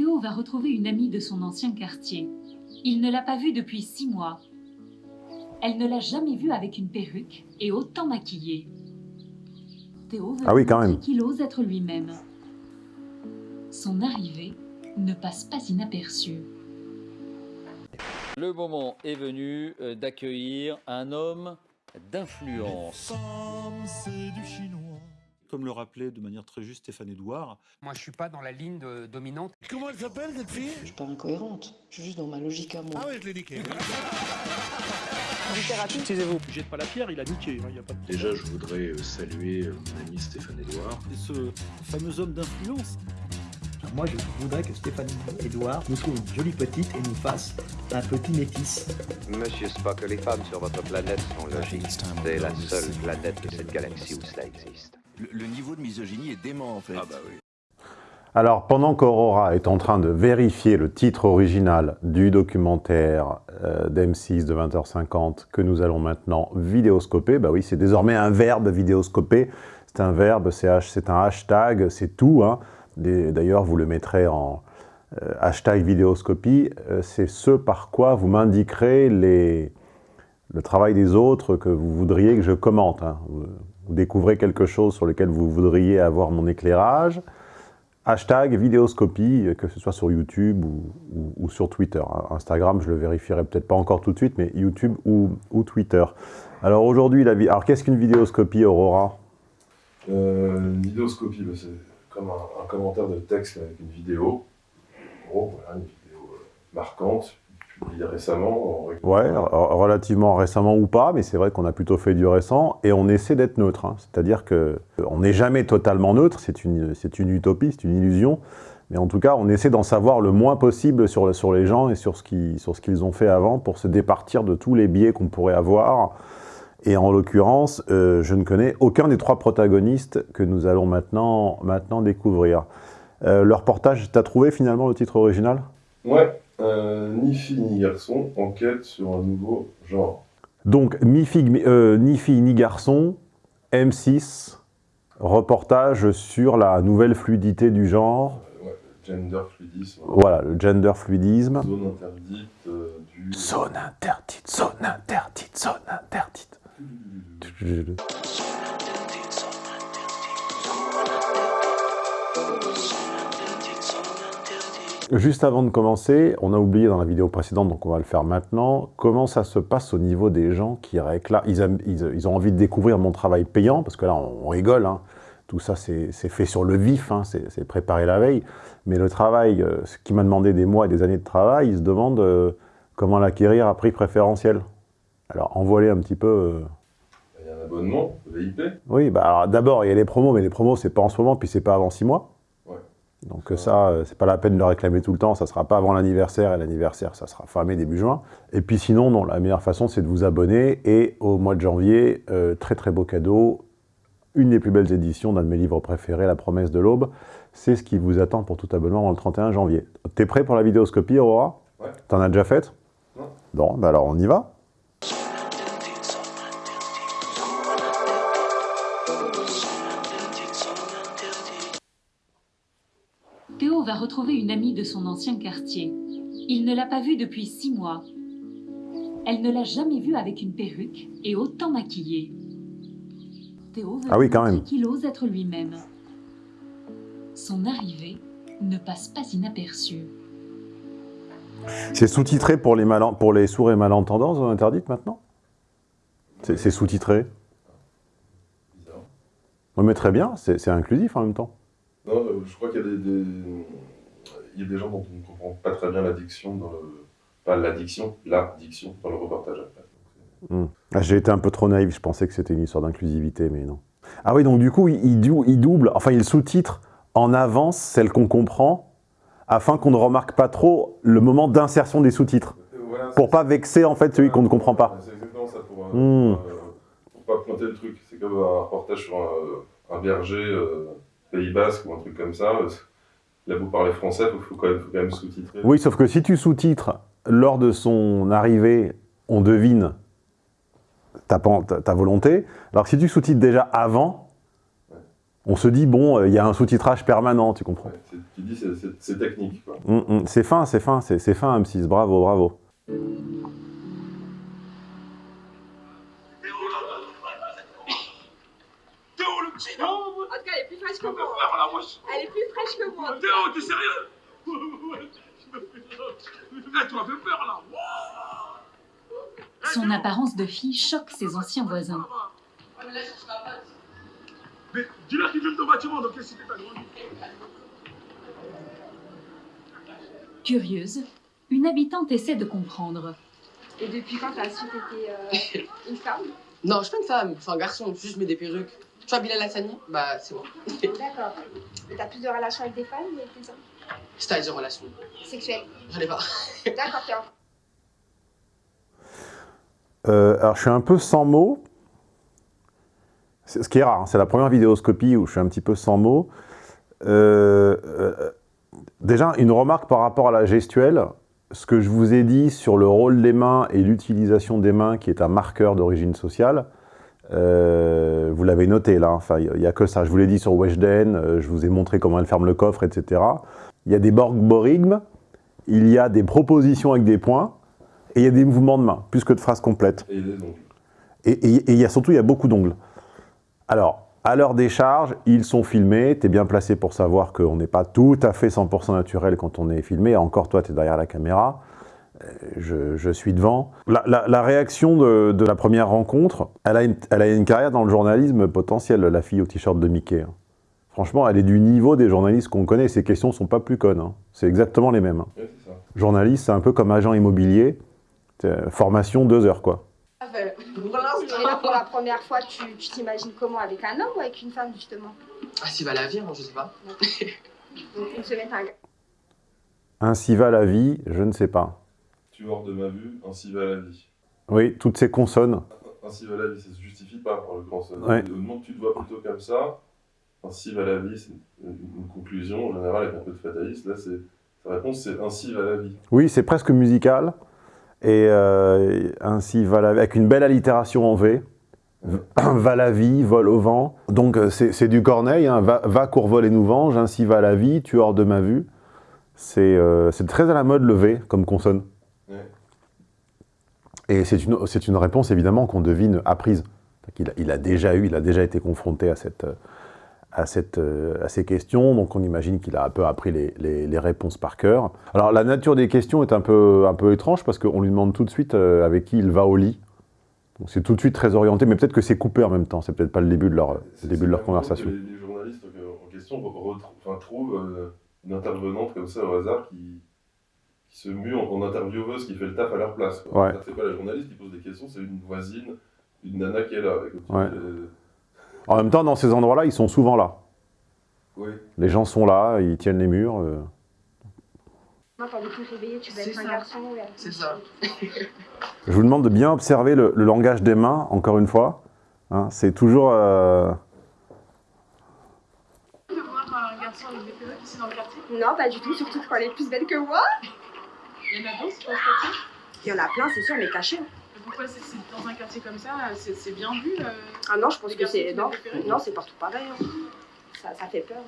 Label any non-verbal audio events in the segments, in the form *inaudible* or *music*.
Théo va retrouver une amie de son ancien quartier. Il ne l'a pas vue depuis six mois. Elle ne l'a jamais vue avec une perruque et autant maquillée. Théo veut Ah oui, lui quand montrer même. qu'il ose être lui-même. Son arrivée ne passe pas inaperçue. Le moment est venu euh, d'accueillir un homme d'influence. Comme le rappelait de manière très juste Stéphane Edouard, Moi, je suis pas dans la ligne de- dominante. Comment elle s'appelle cette fille? Je suis pas incohérente, je suis juste dans ma logique à moi. Ah ouais, je l'ai niqué. *laughs* jette pas la pierre, il a niqué. hein, il y a pas de- Déjà, je voudrais euh, saluer euh, mon ami Stéphane Edouard. Et ce fameux homme d'influence, Moi, je voudrais que Stéphanie Edouard nous trouve une jolie petite et nous fasse un petit métis. Monsieur Spock, les femmes sur votre planète sont logiques. C'est la seule planète de cette galaxie où cela existe. Le, niveau de misogynie est dément en fait. Ah bah oui. Alors, pendant qu'Aurora est en train de vérifier le titre original du documentaire euh, d'M6 de 20h50 que nous allons maintenant vidéoscoper, bah oui, c'est désormais un verbe vidéoscoper. C'est un verbe, c'est un hashtag, c'est tout. hein. D'ailleurs, vous le mettrez en euh, hashtag vidéoscopie. Euh, c'est ce par quoi vous m'indiquerez le travail des autres que vous voudriez que je commente. hein. Découvrez quelque chose sur lequel vous voudriez avoir mon éclairage hashtag vidéoscopie, que ce soit sur YouTube ou, sur Twitter. Instagram, je le vérifierai peut-être pas encore tout de suite, mais YouTube ou, Twitter. Alors aujourd'hui, la vi- Alors qu'est-ce qu'une vidéoscopie, Aurora? Euh, une vidéoscopie, bah, c'est comme un, un commentaire de texte avec une vidéo. En gros, voilà, une vidéo euh, marquante, récemment. en règle Ouais, relativement récemment ou pas, mais c'est vrai qu'on a plutôt fait du récent, et on essaie d'être neutre. hein. C'est-à-dire que euh, on n'est jamais totalement neutre, c'est une, une utopie, c'est une illusion, mais en tout cas, on essaie d'en savoir le moins possible sur, sur les gens et sur ce qui- sur ce qu'ils ont fait avant pour se départir de tous les biais qu'on pourrait avoir. Et en l'occurrence, euh, je ne connais aucun des trois protagonistes que nous allons maintenant, maintenant découvrir. Euh, le reportage, t'as trouvé finalement le titre original? Ouais, euh, ni fille ni garçon, enquête sur un nouveau genre. Donc, fille, euh, ni fille ni garçon, M6, reportage sur la nouvelle fluidité du genre. Euh, ouais, gender fluidisme, Voilà, le gender fluidisme. zone interdite euh, du... Zone interdite, zone interdite, zone interdite. Juste avant de commencer, on a oublié dans la vidéo précédente, donc on va le faire maintenant, comment ça se passe au niveau des gens qui réclament, ils, aiment- ils- ils ont envie de découvrir mon travail payant, parce que là on, on rigole, hein. tout ça c'est fait sur le vif, hein, c'est préparé la veille, mais le travail, euh, ce qui m'a demandé des mois et des années de travail, ils se demandent euh, comment l'acquérir à prix préférentiel. Alors envoie un petit peu... euh, Il y a un abonnement, VIP. oui, bah d'abord, il y a les promos, mais les promos, c'est pas en ce moment, puis c'est pas avant six mois. Donc euh, ça, euh, c'est pas la peine de le réclamer tout le temps, ça sera pas avant l'anniversaire, et l'anniversaire, ça sera fin mai, début juin. Et puis sinon, non, la meilleure façon, c'est de vous abonner, et au mois de janvier, euh, très très beau cadeau, une des plus belles éditions d'un de mes livres préférés, La promesse de l'aube, c'est ce qui vous attend pour tout abonnement avant le 31 janvier. T'es prêt pour la vidéoscopie, Aurora? Ouais. T'en as déjà faite Non. Bon, bah alors on y va. Retrouver une amie de son ancien quartier. Il ne l'a pas vue depuis six mois. Elle ne l'a jamais vue avec une perruque et autant maquillée. Théo veut Ah oui, quand même. qu'il ose être lui-même. Son arrivée ne passe pas inaperçue. C'est sous-titré pour les, mal- pour les sourds et malentendants, zone interdite maintenant? C'est sous-titré? Bizarre. Oui, mais très bien, c'est inclusif en même temps. Non, euh, je crois qu'il y a des, des- il y a des gens dont on ne comprend pas très bien l'addiction dans le... Pas l'addiction, la diction dans le reportage après. Hmm. Ah, J'ai été un peu trop naïf, je pensais que c'était une histoire d'inclusivité, mais non. Ah oui, donc du coup, il, il dou- il double, enfin il sous-titre en avance celle qu'on comprend, afin qu'on ne remarque pas trop le moment d'insertion des sous-titres, Voilà, pour pas vexer en fait celui qu'on ne comprend pas. C'est exactement ça, pour, euh, euh, pour pas pointer le truc. C'est comme un reportage sur un, un berger euh, Pays Basque ou un truc comme ça. Là, vous parlez français, il faut, quand même, sous-titrer. Oui, sauf que si tu sous-titres lors de son arrivée, on devine ta, volonté. Alors que si tu sous-titres déjà avant, On se dit, bon, euh, il y a un sous-titrage permanent, tu comprends Ouais, tu dis c'est- technique. Quoi. Hum, hum, C'est fin, c'est fin, c'est c'est fin M6, bravo, bravo. Elle est plus fraîche que moi. Elle est plus fraîche que moi. Théo, t'es sérieux *laughs* Son apparence de fille choque ses anciens voisins. Mais dis-leur qu'il filme ton bâtiment, donc qu'est-ce que t'as grandi Curieuse, une habitante essaie de comprendre. Et depuis quand t'as su que t'étais euh, une femme? Non, je suis pas une femme, suis un garçon, juste je mets des perruques. Tu vois Bilal Hassani Bah, c'est moi. *laughs* D'accord. Et t'as plus de relations avec des femmes ou avec des hommes? C'est-à-dire relation. Sexuelles J'en ai pas. *laughs* D'accord, Théo. Euh, alors, je suis un peu sans mots. C'est- Ce qui est rare, hein, c'est la première vidéoscopie où je suis un petit peu sans mots. Euh, euh, déjà, une remarque par rapport à la gestuelle. Ce que je vous ai dit sur le rôle des mains et l'utilisation des mains, qui est un marqueur d'origine sociale, euh, vous l'avez noté là, enfin, il n'y a que ça. Je vous l'ai dit sur Weshden, euh, je vous ai montré comment elle ferme le coffre, etc. Il y a des borgborigmes, il y a des propositions avec des points, et il y a des mouvements de main, plus que de phrases complètes. Et. Et, et- et il y a surtout, il y a beaucoup d'ongles. Alors, à leur décharge, ils sont filmés. Tu es bien placé pour savoir qu'on n'est pas tout à fait 100% naturel quand on est filmé. Encore toi, tu es derrière la caméra. Euh, Je, je suis devant. La, la- la réaction de, de la première rencontre, elle a, une, elle a une carrière dans le journalisme potentielle, la fille au t-shirt de Mickey. hein. Franchement, elle est du niveau des journalistes qu'on connaît. Ces questions sont pas plus connes. hein. C'est exactement les mêmes. hein. Ça. Journaliste, c'est un peu comme agent immobilier. C'est, Formation, deux heures, quoi. Et là, pour la première fois, tu t'imagines comment Avec un homme ou avec une femme, justement? Ah, si va la vie, je sais pas. Donc, une semaine, un gars. Ainsi va la vie, je ne sais pas. Tu hors de ma vue, ainsi va la vie. Oui, toutes ces consonnes. Ainsi va la vie, ça se justifie pas en l'occurrence. Ouais. Au moment que tu te vois plutôt comme ça, ainsi va la vie, c'est une, une conclusion en général avec un peu de fatalisme. Là, c'est sa réponse, c'est ainsi va la vie. Oui, c'est presque musical. Et euh, ainsi va la avec une belle allitération en V. va la vie, vol au vent. Donc euh, c'est du Corneille, hein. va, va court vol et nous venge, ainsi va la vie, tu hors de ma vue. C'est euh, c'est très à la mode le V comme consonne. Et c'est une, réponse évidemment qu'on devine apprise. Il a, il a déjà eu, il a déjà été confronté à, cette, à, cette, à ces questions, donc on imagine qu'il a un peu appris les, les- les réponses par cœur. Alors la nature des questions est un peu, un peu étrange parce qu'on lui demande tout de suite euh, avec qui il va au lit. Donc c'est tout de suite très orienté, mais peut-être que c'est coupé en même temps, c'est peut-être pas le début de leur, début de leur conversation. Les, les journalistes euh, en question enfin, trouvent euh, une intervenante comme ça au hasard qui, qui se mue en, en intervieweuse qui fait le taf à leur place. Ouais. C'est pas la journaliste qui pose des questions, c'est une voisine, une nana qui est là. Avec Ouais. euh, En même temps, dans ces endroits-là, ils sont souvent là. oui. Les gens sont là, ils tiennent les murs. euh. Moi, quand tu vas être un ça. garçon ou un C'est ça. *laughs* Je vous demande de bien observer le, le langage des mains, encore une fois. Hein, c'est toujours... euh, de voir un garçon avec des perruques ici dans le quartier Non, pas du tout, surtout quand elle est plus belle que moi. Il y en a d'autres dans ce quartier Il y en a plein, c'est sûr, mais cachés. Pourquoi c'est dans un quartier comme ça C'est bien vu euh, Ah non, je pense que c'est. Non, non c'est partout pareil. hein. Ça, ça fait peur.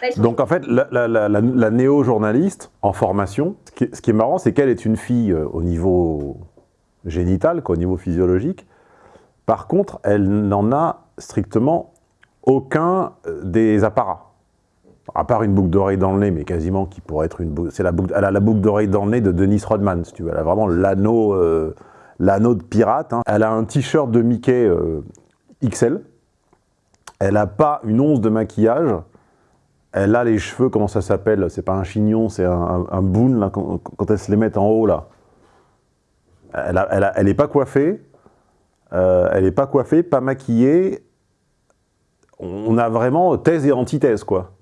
Là, ils sont- Donc en fait, la, la- la- la- la néo-journaliste en formation, ce qui est, ce qui est marrant, c'est qu'elle est une fille euh, au niveau génital, quoi, au niveau physiologique. Par contre, elle n'en a strictement aucun euh, des apparats. À part une boucle d'oreille dans le nez, mais quasiment qui pourrait être une boucle. C'est la boucle, elle la boucle d'oreille dans le nez de Dennis Rodman, si tu veux. Elle a vraiment l'anneau, euh, de pirate. hein. Elle a un t-shirt de Mickey euh, XL. Elle n'a pas une once de maquillage. Elle a les cheveux, comment ça s'appelle C'est pas un chignon, c'est un, boon, là, quand, quand elle se les met en haut, là. Elle, a- elle, a- elle est pas coiffée. euh, elle est pas coiffée, pas maquillée. On a vraiment thèse et antithèse, quoi.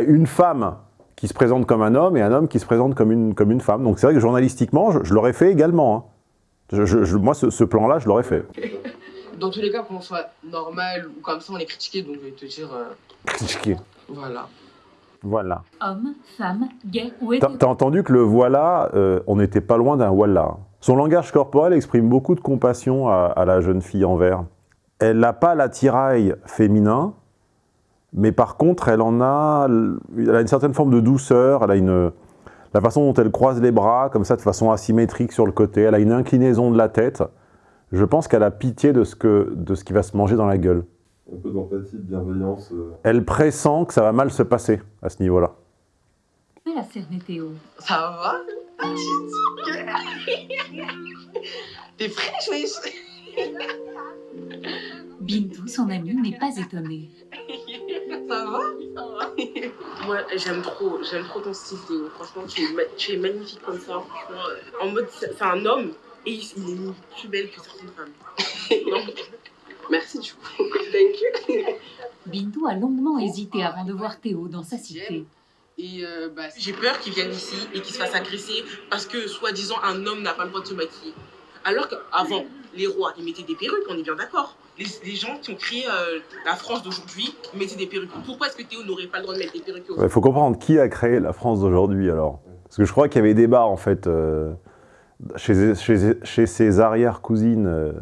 Ouais. T'as une femme qui se présente comme un homme et un homme qui se présente comme une, comme une femme. Donc c'est vrai que journalistiquement, je, je l'aurais fait également. hein. Je- moi, ce, ce plan-là, je l'aurais fait. *laughs* Dans tous les cas, qu'on soit normal ou comme ça, on est critiqué, donc je vais te dire. euh, Critiqué. voilà. Voilà. Homme, femme, gay ou T'as hétéro. t'as entendu que le voilà, euh, on n'était pas loin d'un voilà. Son langage corporel exprime beaucoup de compassion à, à la jeune fille en vert. Elle n'a pas l'attirail féminin, Mais par contre, elle en a, elle a une certaine forme de douceur, elle a une, la façon dont elle croise les bras, comme ça, de façon asymétrique sur le côté, elle a une inclinaison de la tête. Je pense qu'elle a pitié de ce, que, de ce qui va se manger dans la gueule. Un peu d'empathie, de bienveillance. euh. Elle pressent que ça va mal se passer à ce niveau-là. Elle a cerné Théo. Ça va? *laughs* T'es fraîche, wesh *laughs* Bintou, son amie, n'est pas étonnée. Ça va? Ça va Moi, j'aime trop, j'aime trop ton style, Théo. Franchement, tu es, ma- tu es magnifique comme ça. Franchement, en mode, c'est un homme et il, est plus belle que certaines femmes. Non. Merci du coup. Thank you. Bintou a longuement hésité avant de voir Théo dans sa cité. Et euh, bah, J'ai peur qu'il vienne ici et qu'il se fasse agresser parce que, soi-disant, un homme n'a pas le droit de se maquiller. Alors qu'avant, les rois, ils mettaient des perruques, on est bien d'accord. Les, gens qui ont créé euh, la France d'aujourd'hui mettaient des perruques. Pourquoi est-ce que Théo n'aurait pas le droit de mettre des perruques Il faut comprendre qui a créé la France d'aujourd'hui, alors? Parce que je crois qu'il y avait débat, en fait, euh, chez, chez, chez ses arrière-cousines euh,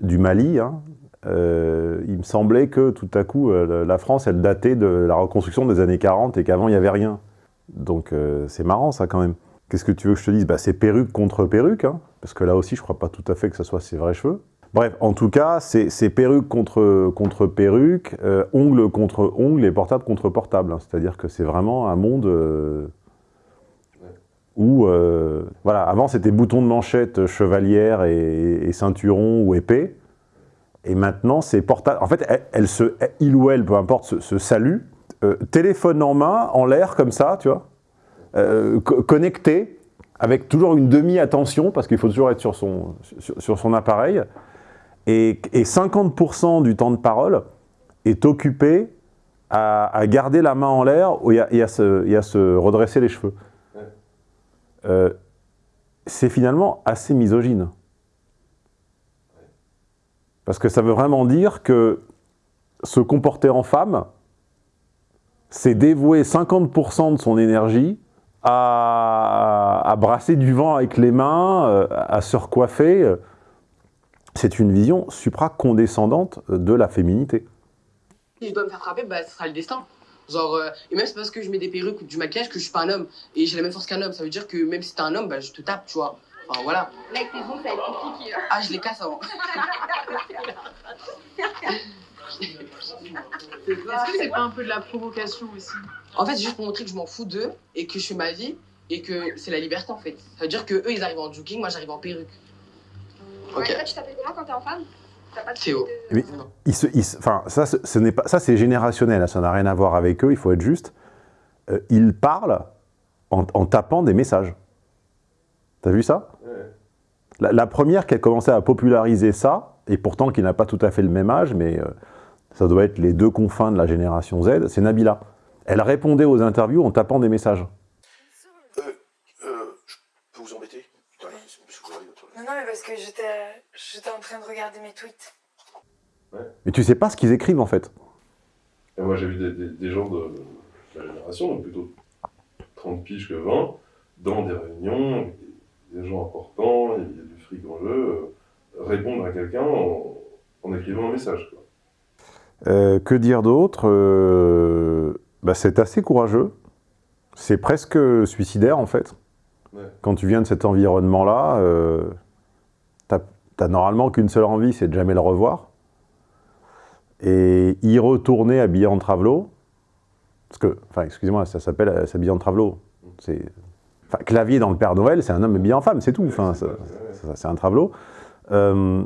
du Mali. hein. Il me semblait que, tout à coup, la France, elle datait de la reconstruction des années 40 et qu'avant, il n'y avait rien. Donc, c'est marrant, ça, quand même. Qu'est-ce que tu veux que je te dise? Bah, C'est perruque contre perruque, hein, parce que là aussi, je crois pas tout à fait que ce soit ses vrais cheveux. Bref, en tout cas, c'est perruque contre, contre perruque, euh, ongle contre ongle et portable contre portable. hein. C'est-à-dire que c'est vraiment un monde euh, où, euh, voilà, avant c'était bouton de manchette, chevalière et, et ceinturon ou épée. Et maintenant, c'est portable. En fait, elle, elle se, il ou elle, peu importe, se, se salue, téléphone en main, en l'air comme ça, tu vois, euh, co- connecté, avec toujours une demi-attention, parce qu'il faut toujours être sur son, sur, sur son appareil. Et, et 50% du temps de parole est occupé à, à garder la main en l'air et, à- et à se, et à se redresser les cheveux. Euh, c'est finalement assez misogyne. Parce que ça veut vraiment dire que se comporter en femme, c'est dévouer 50% de son énergie à, à brasser du vent avec les mains, euh, à se recoiffer. C'est une vision supra-condescendante de la féminité. Si je dois me faire frapper, bah, ce sera le destin. Genre, euh, et même c'est parce que je mets des perruques ou du maquillage que je suis pas un homme. Et j'ai la même force qu'un homme. Ça veut dire que même si t'es un homme, bah, je te tape, tu vois. Enfin, voilà. Mec, tes ongles, ça va être compliqué. hein. Ah, je les casse avant. *laughs* *laughs* *laughs* Est-ce que c'est pas un peu de la provocation aussi En fait, c'est juste pour montrer que je m'en fous d'eux et que je fais ma vie et que c'est la liberté en fait. Ça veut dire que eux ils arrivent en jogging, moi j'arrive en perruque. Ouais, Ok. toi, tu t'appelles comment quand t'es en femme? T'as pas de Théo. de- Mais se- se- enfin, ça, ce ce n'est pas, ça c'est générationnel, hein, ça n'a rien à voir avec eux, il faut être juste. Euh, ils parlent en, en tapant des messages. T'as vu ça? La, la première qui a commencé à populariser ça, et pourtant qui n'a pas tout à fait le même âge, mais euh, ça doit être les deux confins de la génération Z, c'est Nabila. Elle répondait aux interviews en tapant des messages. Euh, je peux vous embêter? Non, non, mais parce que j'étais en train de regarder mes tweets. Mais tu sais pas ce qu'ils écrivent en fait. Et moi, j'ai vu des, des- des gens de ma génération, donc plutôt 30 piges que 20, dans des réunions, avec des, des gens importants, il y a du fric en jeu, euh, répondre à quelqu'un en, en écrivant un message. quoi. Euh, que dire d'autre Euh, bah, C'est assez courageux. C'est presque suicidaire en fait. Ouais. Quand tu viens de cet environnement-là, euh, t'as normalement qu'une seule envie, c'est de jamais le revoir. Et y retourner habillé en travelo, parce que, enfin, excusez-moi, ça s'appelle s'habiller en travelo. C'est, enfin, clavier dans le Père Noël, c'est un homme habillé en femme, c'est tout. Enfin, c'est un travelo. Euh,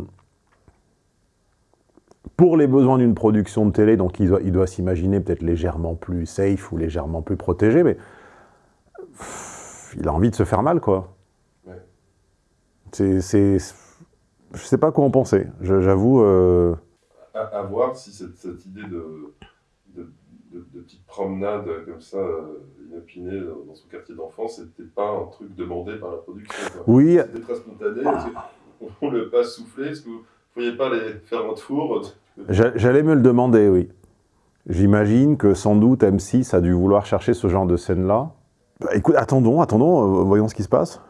pour les besoins d'une production de télé, donc il doit, il doit s'imaginer peut-être légèrement plus safe ou légèrement plus protégé, mais pff, il a envie de se faire mal, quoi. Ouais. C'est, je sais pas quoi en penser. J'avoue. euh, À, à voir si cette, cette idée de, de, de- de petite promenade comme ça, euh, inopinée dans son quartier d'enfance, c'était pas un truc demandé par la production. quoi. Oui. C'était très spontané. On le passe souffler. Est-ce que vous ne pourriez pas les faire un tour j'a- J'allais me le demander, oui. J'imagine que sans doute M6 a dû vouloir chercher ce genre de scène-là. Bah, écoute, attendons, attendons, euh, voyons ce qui se passe.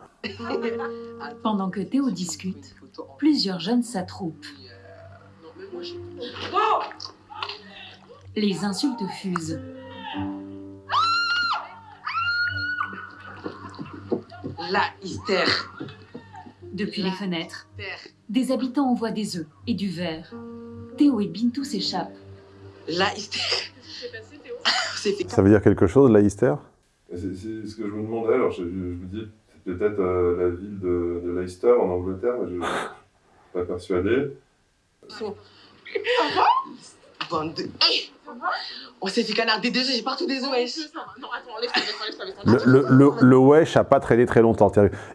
Pendant que Théo discute, plusieurs jeunes s'attroupent. Les insultes fusent. La hystère. Depuis les fenêtres, des habitants envoient des œufs et du verre. Théo et Bintou s'échappent. La hystère. *laughs* C'est fait Ça veut dire quelque chose, la hystère Et C'est ce que je me demandais, alors je, je- je me dis, c'est peut-être euh, la ville de, de Leicester en Angleterre, mais je ne suis pas persuadé. Bande de. On s'est fait canarder des œufs, j'ai partout des wesh. Non, attends. Le, le, le, le wesh a pas traîné très longtemps.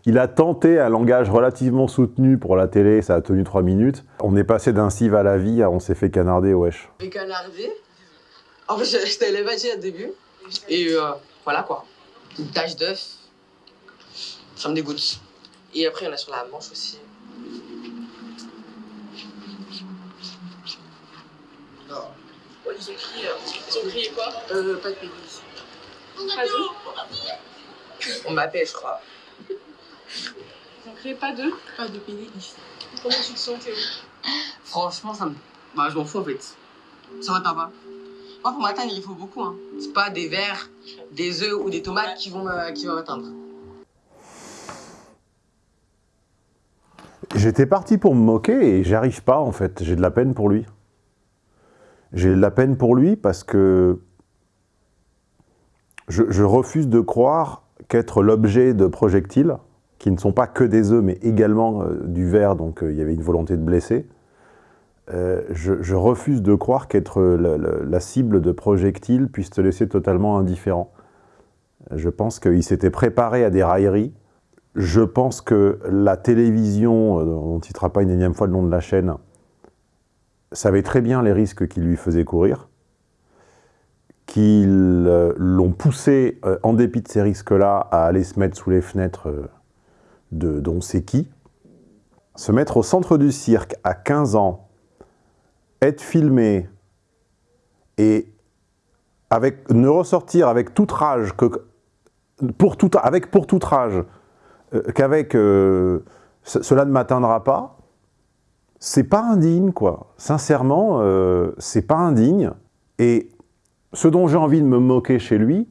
Il a tenté un langage relativement soutenu pour la télé, ça a tenu 3 minutes. On est passé d'un cive à la vie à on s'est fait canarder, wesh. fait canarder. En fait, j'étais élevagé au début. Et euh, voilà quoi. Une tache d'œuf. Ça me dégoûte. Et après, il y en a sur la manche aussi. Ouais, ils ont crié, euh, ils ont crié quoi? Euh, pas de pénis. Pas On m'appelle, je crois. Ils ont crié pas d'eux Pas de pénis. Comment tu te sens, Théo? Franchement, ça me. Bah, je m'en fous en fait. Ça va, t'as pas Moi, pour m'atteindre, il faut beaucoup. Hein. C'est pas des verres, des œufs ou des tomates qui vont me- qui vont m'atteindre. J'étais parti pour me moquer et j'y arrive pas en fait. J'ai de la peine pour lui. J'ai de la peine pour lui parce que je, refuse de croire qu'être l'objet de projectiles, qui ne sont pas que des œufs, mais également euh, du verre, donc euh, il y avait une volonté de blesser, euh, je, refuse de croire qu'être la, cible de projectiles puisse te laisser totalement indifférent. Je pense qu'il s'était préparé à des railleries. Je pense que la télévision, on ne citera pas une énième fois le nom de la chaîne, savait très bien les risques qu'il lui faisait courir, qu'ils euh, l'ont poussé, euh, en dépit de ces risques-là, à aller se mettre sous les fenêtres euh, de d'on sait qui. Se mettre au centre du cirque à 15 ans, être filmé et avec, ne ressortir avec toute rage, que, pour avec toute rage, qu'avec ce- cela ne m'atteindra pas, c'est pas indigne, quoi. Sincèrement, euh, c'est pas indigne. Et ce dont j'ai envie de me moquer chez lui,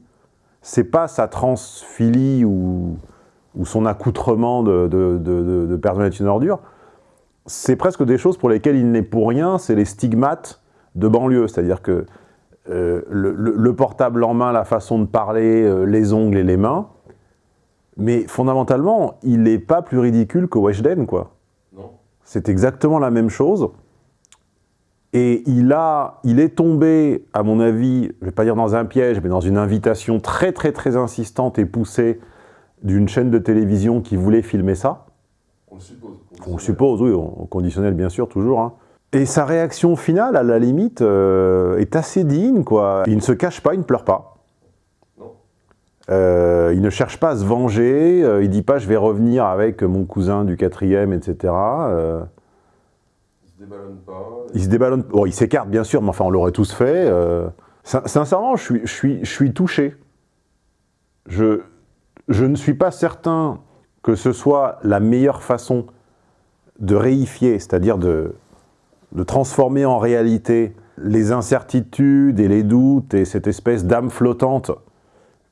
c'est pas sa transphilie ou, son accoutrement de, de, de, est une ordure. C'est presque des choses pour lesquelles il n'est pour rien, c'est les stigmates de banlieue. C'est-à-dire que euh, le portable en main, la façon de parler, euh, les ongles et les mains, mais fondamentalement, il n'est pas plus ridicule que Weshden, quoi. C'est exactement la même chose. Et il, a, il est tombé, à mon avis, je ne vais pas dire dans un piège, mais dans une invitation très très très insistante et poussée d'une chaîne de télévision qui voulait filmer ça. On le suppose. On le suppose, oui, au conditionnel bien sûr, toujours. hein. Et sa réaction finale, à la limite, euh, est assez digne, quoi. Il ne se cache pas, il ne pleure pas. Euh, il ne cherche pas à se venger, euh, il dit pas je vais revenir avec mon cousin du quatrième, etc. Euh, Il se déballonne pas. il se déballonne, bon, il s'écarte bien sûr, mais enfin on l'aurait tous fait. euh. Sin- sincèrement, je suis, je, suis, je suis touché. Je, je ne suis pas certain que ce soit la meilleure façon de réifier, c'est-à-dire de, de transformer en réalité les incertitudes et les doutes et cette espèce d'âme flottante,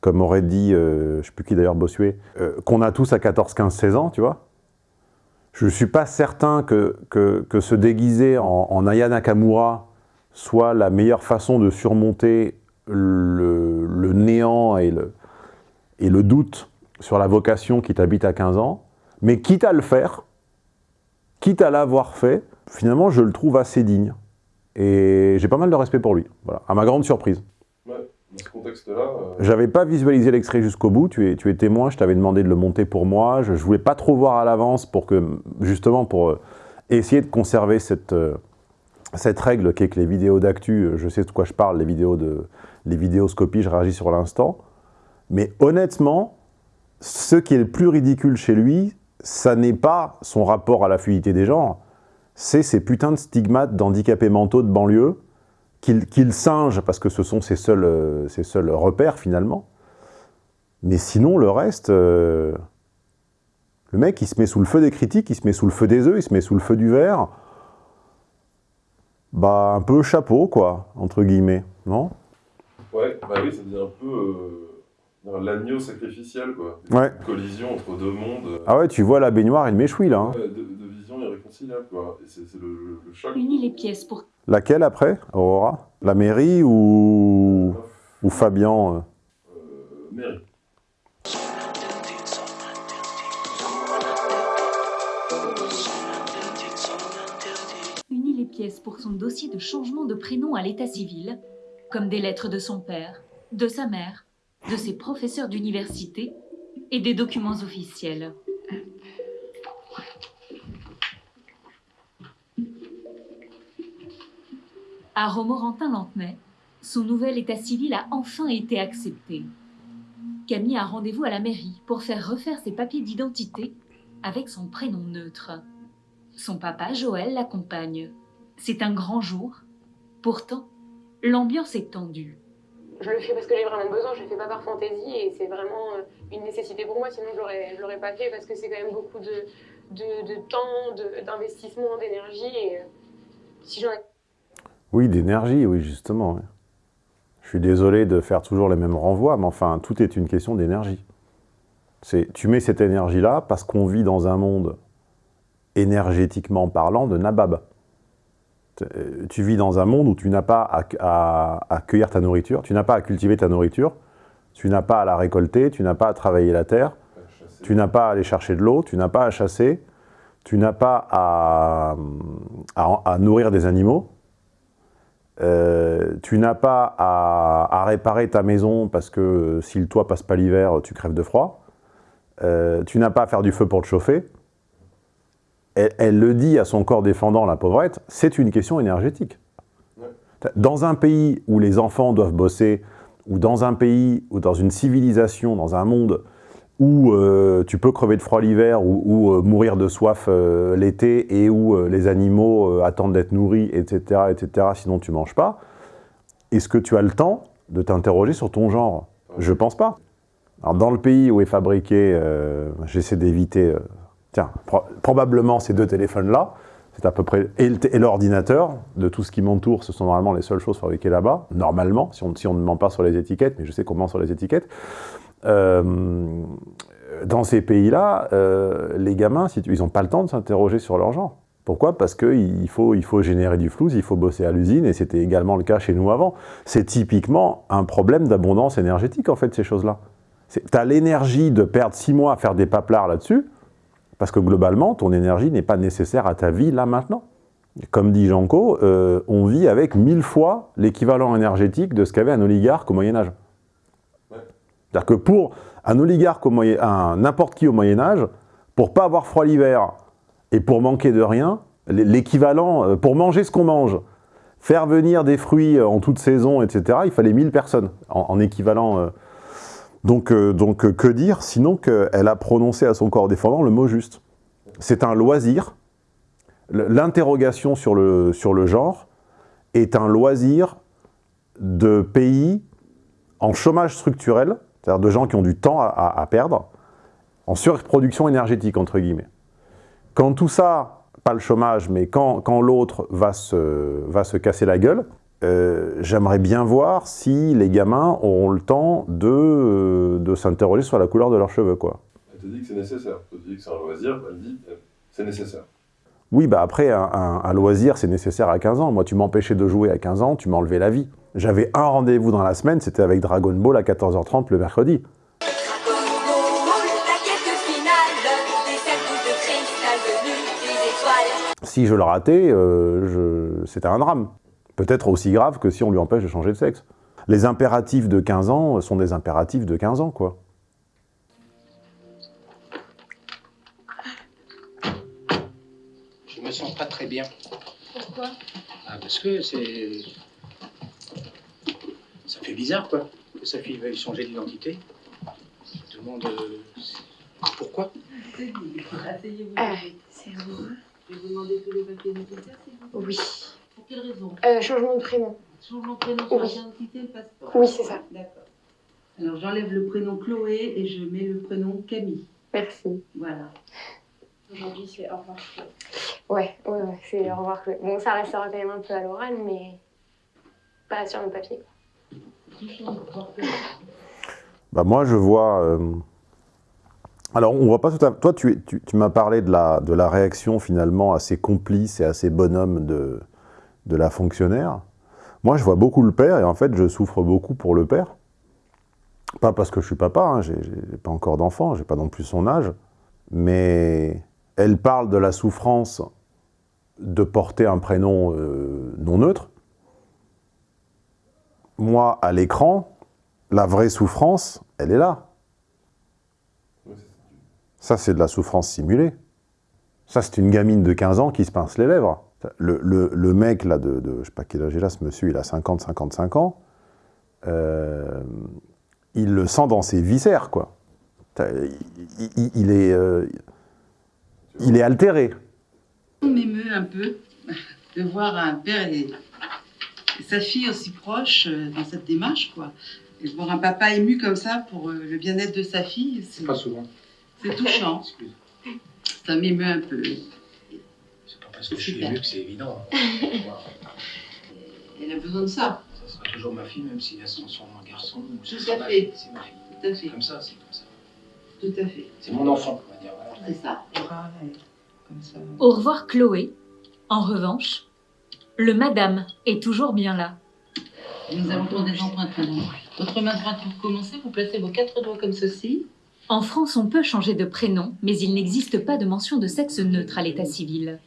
comme aurait dit, euh, je ne sais plus qui d'ailleurs, Bossuet, euh, qu'on a tous à 14, 15, 16 ans, tu vois. Je ne suis pas certain que, que, se déguiser en, en Aya Nakamura soit la meilleure façon de surmonter le, le néant et le, et le doute sur la vocation qui t'habite à 15 ans, mais quitte à le faire, quitte à l'avoir fait, finalement je le trouve assez digne. Et j'ai pas mal de respect pour lui, voilà, à ma grande surprise. Dans ce contexte-là, euh, J'avais pas visualisé l'extrait jusqu'au bout, tu es, tu es témoin, je t'avais demandé de le monter pour moi, je, je voulais pas trop voir à l'avance pour que, justement, pour euh, essayer de conserver cette, euh, cette règle qui est que les vidéos d'actu, je sais de quoi je parle, les vidéos de, les vidéoscopies, je réagis sur l'instant. Mais honnêtement, ce qui est le plus ridicule chez lui, ça n'est pas son rapport à la fluidité des genres, c'est ces putains de stigmates d'handicapés mentaux de banlieue qu'il singe, parce que ce sont ses seuls, euh, ses seuls repères finalement. Mais sinon, le reste, euh, le mec, il se met sous le feu des critiques, il se met sous le feu des œufs, il se met sous le feu du verre. Bah, un peu chapeau, quoi, entre guillemets, non? Ouais, bah oui, ça devient un peu euh, l'agneau sacrificiel, quoi. Ouais. Une collision entre deux mondes. Ah ouais, tu vois la baignoire et le méchoui, là. hein. ouais, de, de visions irréconciliables, quoi. Et c'est c'est le, le- le choc. Unis les pièces pour Laquelle, après, Aurora? La mairie ou... ou Fabian euh? Euh, mairie. unit les pièces pour son dossier de changement de prénom à l'état civil, comme des lettres de son père, de sa mère, de ses professeurs d'université et des documents officiels. À Romorantin-Lantenay, son nouvel état civil a enfin été accepté. Camille a rendez-vous à la mairie pour faire refaire ses papiers d'identité avec son prénom neutre. Son papa, Joël, l'accompagne. C'est un grand jour. Pourtant, l'ambiance est tendue. Je le fais parce que j'ai vraiment besoin, je le fais pas par fantaisie et c'est vraiment euh, une nécessité pour moi, sinon je l'aurais, pas fait parce que c'est quand même beaucoup de, de, de temps, d'investissement, d'énergie et euh, si j'en ai Oui, d'énergie, oui, justement. Je suis désolé de faire toujours les mêmes renvois, mais enfin, tout est une question d'énergie. C'est, tu mets cette énergie-là parce qu'on vit dans un monde, énergétiquement parlant, de nabab. Euh, Tu vis dans un monde où tu n'as pas à, cueillir ta nourriture, tu n'as pas à cultiver ta nourriture, tu n'as pas à la récolter, tu n'as pas à travailler la terre, tu n'as pas à aller chercher de l'eau, tu n'as pas à chasser, tu n'as pas à nourrir des animaux, euh, tu n'as pas à, à réparer ta maison parce que si le toit passe pas l'hiver, tu crèves de froid. Euh, tu n'as pas à faire du feu pour te chauffer. Elle, elle le dit à son corps défendant, la pauvrette, c'est une question énergétique. Dans un pays où les enfants doivent bosser, ou dans un pays, ou dans une civilisation, dans un monde où euh, tu peux crever de froid l'hiver ou, euh, mourir de soif euh, l'été et où les animaux attendent d'être nourris, etc., etc., sinon tu manges pas, est-ce que tu as le temps de t'interroger sur ton genre? Je pense pas. Alors, dans le pays où est fabriqué, j'essaie d'éviter, tiens, pro- probablement ces deux téléphones-là, c'est à peu près, et l'ordinateur, de tout ce qui m'entoure, ce sont normalement les seules choses fabriquées là-bas, normalement, si on, si on ne ment pas sur les étiquettes, mais je sais qu'on ment sur les étiquettes. Euh, dans ces pays-là, euh, les gamins, ils n'ont pas le temps de s'interroger sur leur genre. Pourquoi? Parce qu'il faut, générer du flou, il faut bosser à l'usine, et c'était également le cas chez nous avant. C'est typiquement un problème d'abondance énergétique, en fait, ces choses-là. Tu as l'énergie de perdre six mois à faire des paplards là-dessus, parce que globalement, ton énergie n'est pas nécessaire à ta vie là maintenant. Comme dit Janko, euh, on vit avec mille fois l'équivalent énergétique de ce qu'avait un oligarque au Moyen-Âge. C'est-à-dire que pour un oligarque, au Moyen, un n'importe qui au Moyen-Âge, pour pas avoir froid l'hiver et pour manquer de rien, l'équivalent, euh, pour manger ce qu'on mange, faire venir des fruits euh, en toute saison, etc., il fallait 1000 personnes en, en équivalent. euh. Donc, donc que dire sinon qu'elle a prononcé à son corps défendant le mot juste C'est un loisir. L'interrogation sur le, sur le genre est un loisir de pays en chômage structurel, c'est-à-dire de gens qui ont du temps à, à- à perdre, en surproduction énergétique, entre guillemets. Quand tout ça, pas le chômage, mais quand, quand l'autre va se, va se casser la gueule, euh, j'aimerais bien voir si les gamins auront le temps de, euh, de s'interroger sur la couleur de leurs cheveux, quoi. Elle te dit que c'est nécessaire. Elle te dit que c'est un loisir, elle dit euh, c'est nécessaire. Oui, bah après, un, un- un loisir, c'est nécessaire à 15 ans. Moi, tu m'empêchais de jouer à 15 ans, tu enlevé la vie. J'avais un rendez-vous dans la semaine, c'était avec Dragon Ball à 14h30 le mercredi. Si je le ratais, euh, je- c'était un drame. Peut-être aussi grave que si on lui empêche de changer de sexe. Les impératifs de 15 ans sont des impératifs de 15 ans, quoi. Je me sens pas très bien. Pourquoi? Ah, parce que c'est. Fait bizarre, quoi. Que sa fille veuille changer d'identité. Je me demande. euh, pourquoi Asseyez-vous. Ah, c'est bon. Je vais vous demander tous les papiers nécessaires, s'il vous plaît? Oui. Pour quelle raison? Euh, changement de prénom. Changement de prénom sur Oui. l'identité et le passeport Oui, c'est ça. D'accord. Alors j'enlève le prénom Chloé et je mets le prénom Camille. Merci. Voilà. Aujourd'hui, c'est au revoir. Ouais, ouais, ouais, c'est au revoir. Chloé. Bon, ça restera quand même un peu à l'oral, mais pas sur le papier. Bah moi, je vois... euh, Alors, on voit pas tout à Toi, tu, tu, m'as parlé de la, de la réaction finalement assez complice et assez bonhomme de, de la fonctionnaire. Moi, je vois beaucoup le père et en fait, je souffre beaucoup pour le père. Pas parce que je suis papa, hein, j'ai pas encore d'enfant, j'ai pas non plus son âge, mais elle parle de la souffrance de porter un prénom euh, non neutre. Moi, à l'écran, la vraie souffrance, elle est là. Ça, c'est de la souffrance simulée. Ça, c'est une gamine de 15 ans qui se pince les lèvres. Le, mec, là, de, je sais pas quel âge il a, ce monsieur, il a 50, 55 ans, euh, il le sent dans ses viscères, quoi. Euh, il est altéré. On m'émeut un peu de voir un père et sa fille aussi proches euh, dans cette démarche, quoi. Et voir un papa ému comme ça pour euh, le bien-être de sa fille, c'est Pas souvent. c'est touchant. Ça m'émeut un peu. C'est pas parce que je suis ému que c'est évident. hein. Elle a besoin de ça. Ça sera toujours ma fille, même si elle se transforme en garçon. ou Tout c'est à ma fait. C'est ma fille. Tout à fait. C'est comme ça, c'est comme ça. Tout à fait. C'est mon enfant, on va dire. voilà. C'est ça. Pareil. Comme ça. Au revoir Chloé. En revanche, le madame est toujours bien là. Nous allons prendre des empreintes maintenant. Votre main droite, vous commencez, vous placez vos quatre doigts comme ceci. En France, on peut changer de prénom, mais il n'existe pas de mention de sexe neutre à l'état civil.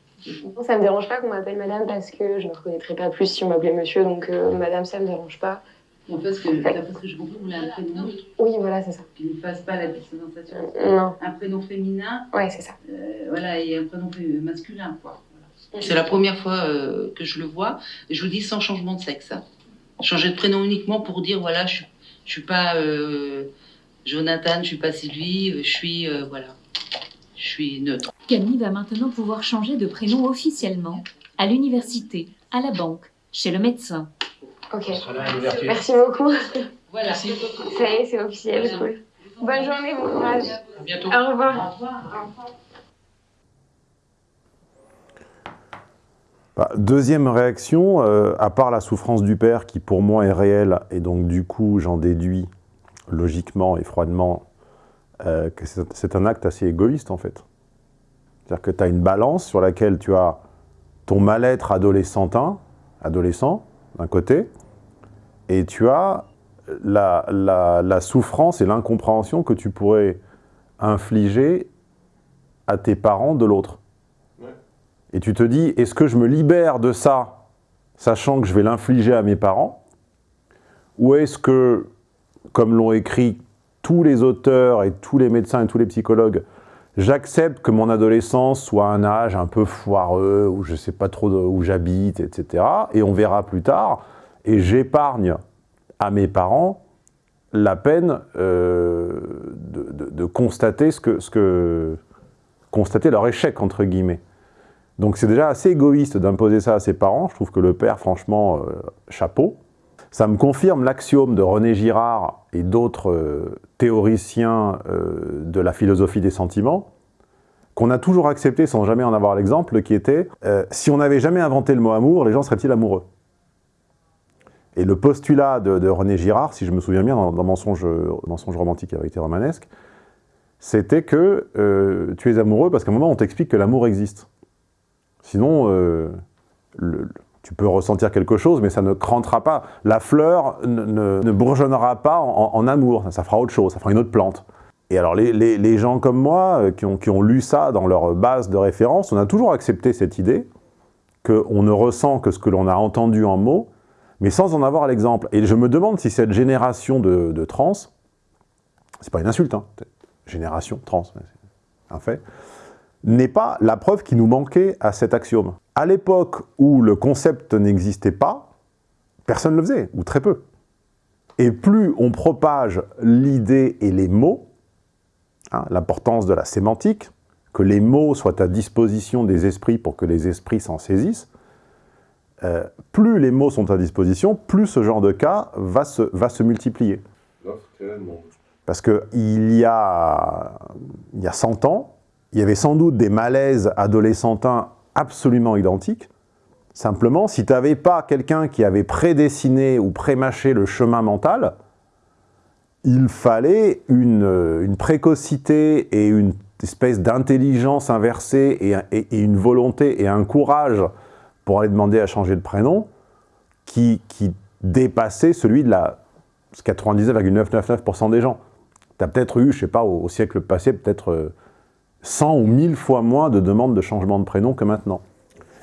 Ça me dérange pas qu'on m'appelle madame parce que je ne reconnaîtrais pas plus si on m'appelait monsieur, donc euh, madame, ça me dérange pas. Bon, parce que, d'après ce que je comprends, vous voulez un prénom neutre Oui, voilà, c'est ça. qui ne fasse pas la distanciation. Non. Un prénom féminin, Ouais, c'est ça. euh, voilà, et un prénom masculin, quoi. C'est la première fois euh, que je le vois. Et je vous dis sans changement de sexe. hein. Changer de prénom uniquement pour dire voilà, je, je suis pas euh, Jonathan, je suis pas Sylvie, euh, je suis euh, voilà, je suis neutre. Camille va maintenant pouvoir changer de prénom officiellement, à l'université, à la banque, chez le médecin. Ok. Merci beaucoup. Voilà. Ça y est, c'est officiel. cool. Bonne journée, bon courage. À bientôt. Au revoir. Au revoir. Bah, deuxième réaction, euh, à part la souffrance du père qui pour moi est réelle, et donc du coup j'en déduis logiquement et froidement euh, que c'est un acte assez égoïste en fait. C'est-à-dire que tu as une balance sur laquelle tu as ton mal-être adolescentin, adolescent d'un côté, et tu as la souffrance et l'incompréhension que tu pourrais infliger à tes parents de l'autre. Et tu te dis, est-ce que je me libère de ça, sachant que je vais l'infliger à mes parents? Ou est-ce que, comme l'ont écrit tous les auteurs et tous les médecins et tous les psychologues, j'accepte que mon adolescence soit un âge un peu foireux, où je ne sais pas trop où j'habite, etc. Et on verra plus tard, et j'épargne à mes parents la peine euh, de, constater, ce que, constater leur échec, entre guillemets. Donc c'est déjà assez égoïste d'imposer ça à ses parents. Je trouve que le père, franchement, euh, chapeau. Ça me confirme l'axiome de René Girard et d'autres euh, théoriciens euh, de la philosophie des sentiments, qu'on a toujours accepté sans jamais en avoir l'exemple, qui était si on n'avait jamais inventé le mot amour, les gens seraient-ils amoureux? Et le postulat de, René Girard, si je me souviens bien, dans, dans Mensonge, romantique et vérité romanesque, c'était que tu es amoureux parce qu'à un moment on t'explique que l'amour existe. Sinon, euh, tu peux ressentir quelque chose, mais ça ne crantera pas. La fleur ne, ne- ne bourgeonnera pas en, amour, ça, fera autre chose, ça fera une autre plante. Et alors les, gens comme moi, euh, qui ont, lu ça dans leur base de référence, on a toujours accepté cette idée qu'on ne ressent que ce que l'on a entendu en mots, mais sans en avoir l'exemple. Et je me demande si cette génération de, de trans, c'est pas une insulte, hein, génération trans, un fait, n'est pas la preuve qui nous manquait à cet axiome. À l'époque où le concept n'existait pas, personne ne le faisait, ou très peu. Et plus on propage l'idée et les mots, hein, l'importance de la sémantique, que les mots soient à disposition des esprits pour que les esprits s'en saisissent, euh, plus les mots sont à disposition, plus ce genre de cas va se, va se multiplier. Parce qu'il y a, il y a 100 ans, il y avait sans doute des malaises adolescentins absolument identiques. Simplement, si tu n'avais pas quelqu'un qui avait prédessiné ou prémâché le chemin mental, il fallait une, précocité et une espèce d'intelligence inversée et, une volonté et un courage pour aller demander à changer de prénom qui, dépassait celui de la 99,999% des gens. Tu as peut-être eu, je sais pas, au, au siècle passé, peut-être 100 ou 1000 fois moins de demandes de changement de prénom que maintenant.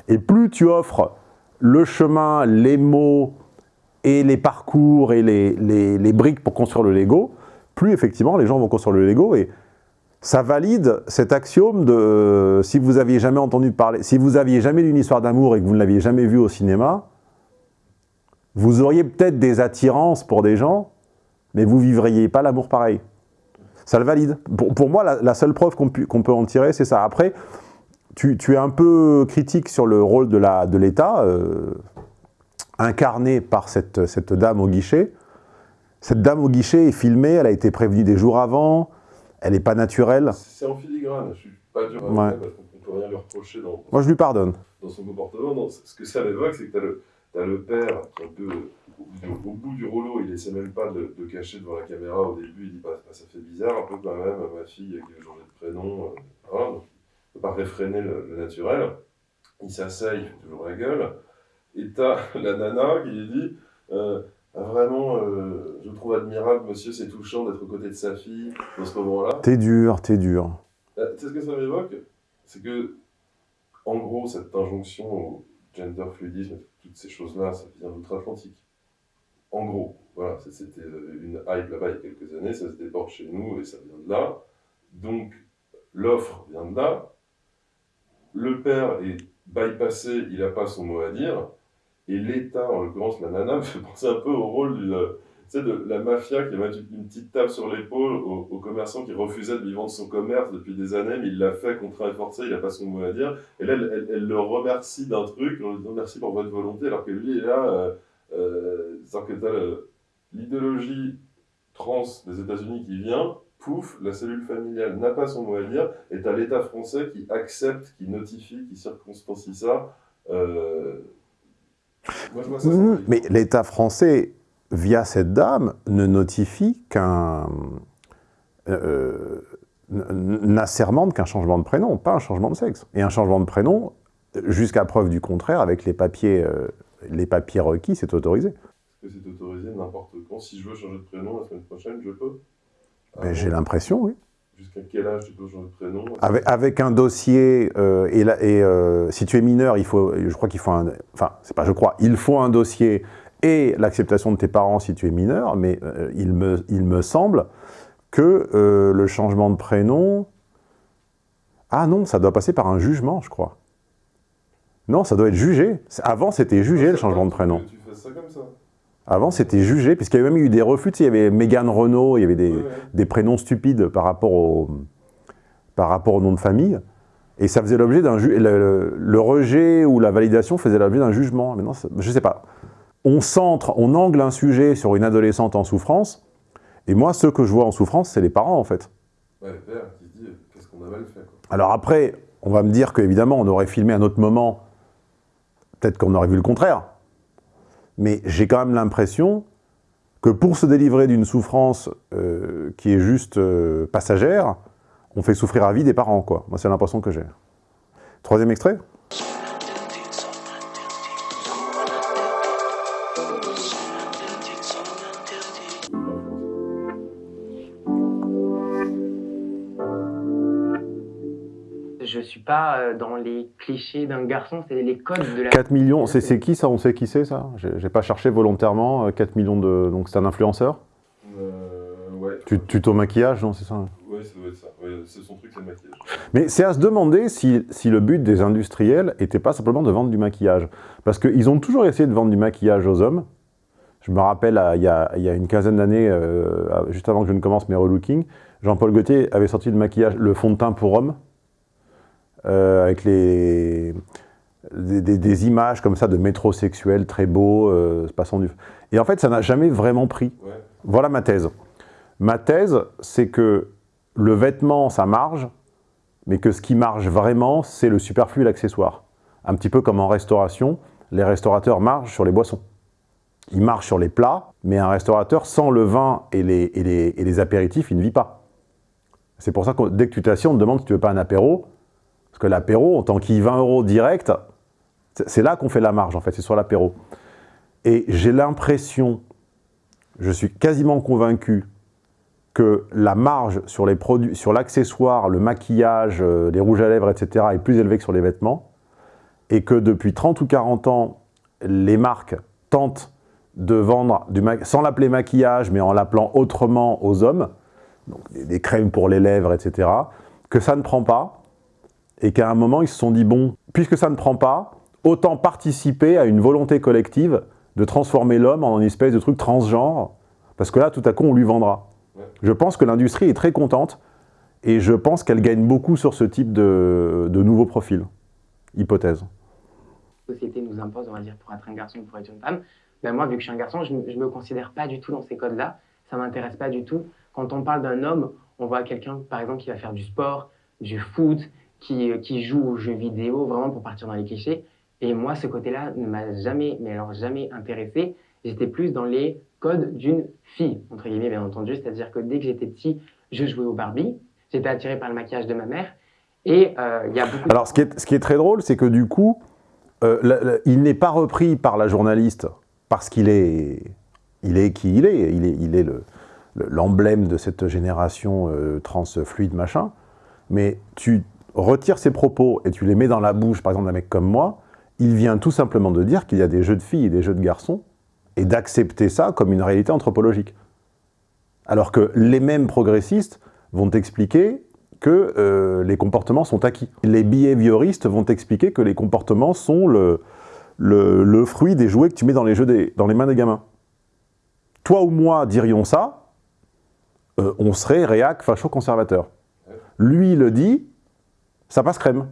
Et plus tu offres le chemin, les mots et les parcours et les, les, les briques pour construire le Lego, plus effectivement les gens vont construire le Lego et ça valide cet axiome de euh, si vous aviez jamais entendu parler, si vous aviez jamais lu une histoire d'amour et que vous ne l'aviez jamais vue au cinéma, vous auriez peut-être des attirances pour des gens, mais vous vivriez pas l'amour pareil. Ça le valide. Pour, pour moi, la, la, seule preuve qu'on qu peut en tirer, c'est ça. Après, tu, tu, es un peu critique sur le rôle de l'État, de euh, incarné par cette, cette dame au guichet. Cette dame au guichet est filmée, elle a été prévenue des jours avant, elle n'est pas naturelle. C'est en filigrane, je suis pas dur ouais. parce qu'on peut rien lui reprocher dans, Moi, je lui pardonne. Dans son comportement, non, ce que ça m'évoque, c'est que tu as le, as le père un peu au bout du rouleau, il essaie même pas de, de, cacher devant la caméra au début, il dit bah, ça fait bizarre un peu quand même, ma fille qui veut changer de prénom, euh, voilà, donc il ne peut pas réfréner le, le naturel. Il s'asseye, il fait toujours la gueule, et t'as *laughs* la nana qui lui dit euh, ah, vraiment, euh, je trouve admirable, monsieur, c'est touchant d'être aux côtés de sa fille dans ce moment-là. T'es dur, t'es dur. Euh, tu sais ce que ça m'évoque? C'est que, en gros, cette injonction au gender fluidisme, toutes ces choses-là, ça vient d'outre-Atlantique. En gros, voilà, c'était une hype là-bas il y a quelques années, ça se déporte chez nous et ça vient de là. Donc, l'offre vient de là. Le père est bypassé, il n'a pas son mot à dire. Et l'État, en l'occurrence la nana, me *laughs* fait penser un peu au rôle du, de la mafia qui met une petite tape sur l'épaule au, au, commerçant qui refusait de lui vendre son commerce depuis des années, mais il l'a fait contraint et forcé, il n'a pas son mot à dire. Et là, elle, le remercie d'un truc, en lui disant merci pour votre volonté, alors que lui est là, euh, euh, que tu as l'idéologie trans des États-Unis qui vient, pouf, la cellule familiale n'a pas son mot à dire, et tu as l'État français qui accepte, qui notifie, qui circonstancie ça. Euh, moi, je vois ça, mmh, mais l'État français, via cette dame, ne notifie qu'un euh, n'assermente qu'un changement de prénom, pas un changement de sexe. Et un changement de prénom, jusqu'à preuve du contraire, avec les papiers, euh, les papiers requis, c'est autorisé. Est-ce que c'est autorisé n'importe quand Si je veux changer de prénom la semaine prochaine, je peux ben, J'ai l'impression, oui. Jusqu'à quel âge tu peux changer de prénom? Avec, avec, un dossier, euh, et, la, et euh, si tu es mineur, il faut, je crois qu'il faut un... Enfin, c'est pas je crois, il faut un dossier et l'acceptation de tes parents si tu es mineur, mais euh, il, me, il me semble que le changement de prénom... Ah non, ça doit passer par un jugement, je crois. Non, ça doit être jugé. Avant, c'était jugé, le changement de prénom. Tu fais ça comme ça avant, c'était jugé, puisqu'il y avait même eu des refus. Tu sais, il y avait Mégane Renault, il y avait des, ouais, ouais. des, prénoms stupides par rapport, au, par rapport au nom de famille. Et ça faisait l'objet d'un le, le, le, rejet ou la validation faisait l'objet d'un jugement. Maintenant, je sais pas. On centre, on angle un sujet sur une adolescente en souffrance, et moi, ceux que je vois en souffrance, c'est les parents, en fait. Ouais, qui dit qu'est-ce qu'on a mal fait. Quoi. Alors après, on va me dire qu'évidemment, on aurait filmé à un autre moment, peut-être qu'on aurait vu le contraire. Mais j'ai quand même l'impression que pour se délivrer d'une souffrance euh, qui est juste euh, passagère, on fait souffrir à vie des parents, quoi. Moi, c'est l'impression que j'ai. Troisième extrait dans les clichés d'un garçon, c'est les codes de la... 4 millions, c'est qui ça? On sait qui c'est ça? J'ai pas cherché volontairement, 4 euh, millions de... Donc c'est un influenceur? Euh, Ouais. Tu, tuto maquillage, non c'est ça? Ouais, ça doit être ça. Ouais, c'est son truc, c'est le maquillage. Mais c'est à se demander si, si, le but des industriels était pas simplement de vendre du maquillage. Parce qu'ils ont toujours essayé de vendre du maquillage aux hommes. Je me rappelle, il y a, y a une quinzaine d'années, euh, juste avant que je ne commence mes relooking, Jean-Paul Gaultier avait sorti le maquillage, le fond de teint pour hommes, euh, avec les, des, des, des, images comme ça de métrosexuels très beaux, euh, passant du... Et en fait, ça n'a jamais vraiment pris. Ouais. Voilà ma thèse. Ma thèse, c'est que le vêtement, ça marge mais que ce qui marche vraiment, c'est le superflu et l'accessoire. Un petit peu comme en restauration, les restaurateurs marchent sur les boissons. Ils marchent sur les plats, mais un restaurateur, sans le vin et les, et les, et les apéritifs, il ne vit pas. C'est pour ça que dès que tu t'assieds, on te demande si tu veux pas un apéro, parce que l'apéro, en tant qu'il 20 euros direct, c'est là qu'on fait la marge, en fait, c'est sur l'apéro. Et j'ai l'impression, je suis quasiment convaincu, que la marge sur les produits, sur l'accessoire, le maquillage, euh, les rouges à lèvres, etc. est plus élevée que sur les vêtements, et que depuis 30 ou 40 ans, les marques tentent de vendre, sans l'appeler maquillage, mais en l'appelant autrement aux hommes, donc des, crèmes pour les lèvres, etc., que ça ne prend pas, et qu'à un moment, ils se sont dit, bon, puisque ça ne prend pas, autant participer à une volonté collective de transformer l'homme en une espèce de truc transgenre, parce que là, tout à coup, on lui vendra. Je pense que l'industrie est très contente, et je pense qu'elle gagne beaucoup sur ce type de, de nouveaux profils. Hypothèse. La société nous impose, on va dire, pour être un garçon ou pour être une femme. Ben moi, vu que je suis un garçon, je ne me considère pas du tout dans ces codes-là. Ça ne m'intéresse pas du tout. Quand on parle d'un homme, on voit quelqu'un, par exemple, qui va faire du sport, du foot, qui, qui joue aux jeux vidéo, vraiment pour partir dans les clichés. Et moi, ce côté-là ne m'a jamais, mais alors jamais intéressé. J'étais plus dans les codes d'une fille, entre guillemets, bien entendu. C'est-à-dire que dès que j'étais petit, je jouais au Barbie. J'étais attiré par le maquillage de ma mère. Et euh, il y a beaucoup... Alors, ce qui est, ce qui est très drôle, c'est que du coup, euh, il n'est pas repris par la journaliste parce qu'il est, il est qui il est. Il est, il est l'emblème le, de cette génération euh, transfluide, machin. Mais tu retires ses propos et tu les mets dans la bouche, par exemple, d'un mec comme moi, il vient tout simplement de dire qu'il y a des jeux de filles et des jeux de garçons, et d'accepter ça comme une réalité anthropologique. Alors que les mêmes progressistes vont expliquer que euh, les comportements sont acquis. Les behavioristes vont expliquer que les comportements sont le, le, le, fruit des jouets que tu mets dans les, jeux des, dans les mains des gamins. Toi ou moi dirions ça, euh, on serait réac facho-conservateur. Lui le dit, ça passe crème.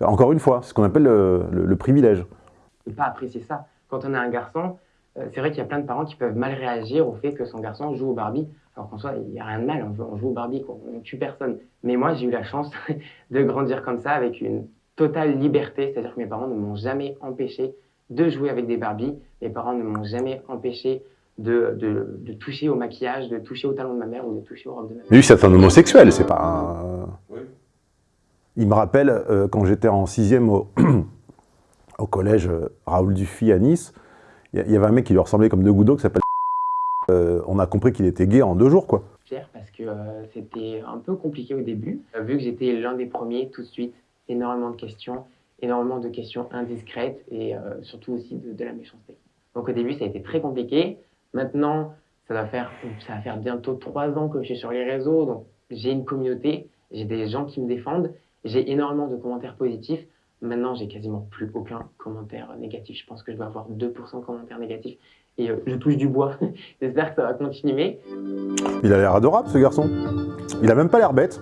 Encore une fois, c'est ce qu'on appelle le, le, le privilège. Ne pas apprécier ça. Quand on est un garçon, euh, c'est vrai qu'il y a plein de parents qui peuvent mal réagir au fait que son garçon joue au Barbie, alors qu'en soi, il n'y a rien de mal, on joue au Barbie, on ne tue personne. Mais moi, j'ai eu la chance *laughs* de grandir comme ça, avec une totale liberté, c'est-à-dire que mes parents ne m'ont jamais empêché de jouer avec des Barbies, mes parents ne m'ont jamais empêché de, de, de, toucher au maquillage, de toucher au talon de ma mère ou de toucher aux robes de ma mère. Mais lui, c'est un homosexuel, c'est pas un... Oui. Il me rappelle, euh, quand j'étais en sixième au, *clears throat* au collège euh, Raoul Dufy à Nice, il y avait un mec qui lui ressemblait comme deux gouttes d'eau qui s'appelle *laughs* euh, on a compris qu'il était gay en deux jours, quoi. Parce que c'était un peu compliqué au début, vu que j'étais l'un des premiers tout de suite, énormément de questions, énormément de questions indiscrètes et surtout aussi de, de, la méchanceté. Donc au début, ça a été très compliqué. Maintenant, ça va faire, ça va faire bientôt trois ans que je suis sur les réseaux, donc j'ai une communauté, j'ai des gens qui me défendent, j'ai énormément de commentaires positifs. Maintenant, j'ai quasiment plus aucun commentaire négatif. Je pense que je dois avoir 2% de commentaires négatifs. Et euh, je touche du bois. *laughs* J'espère que ça va continuer. Il a l'air adorable, ce garçon. Il a même pas l'air bête.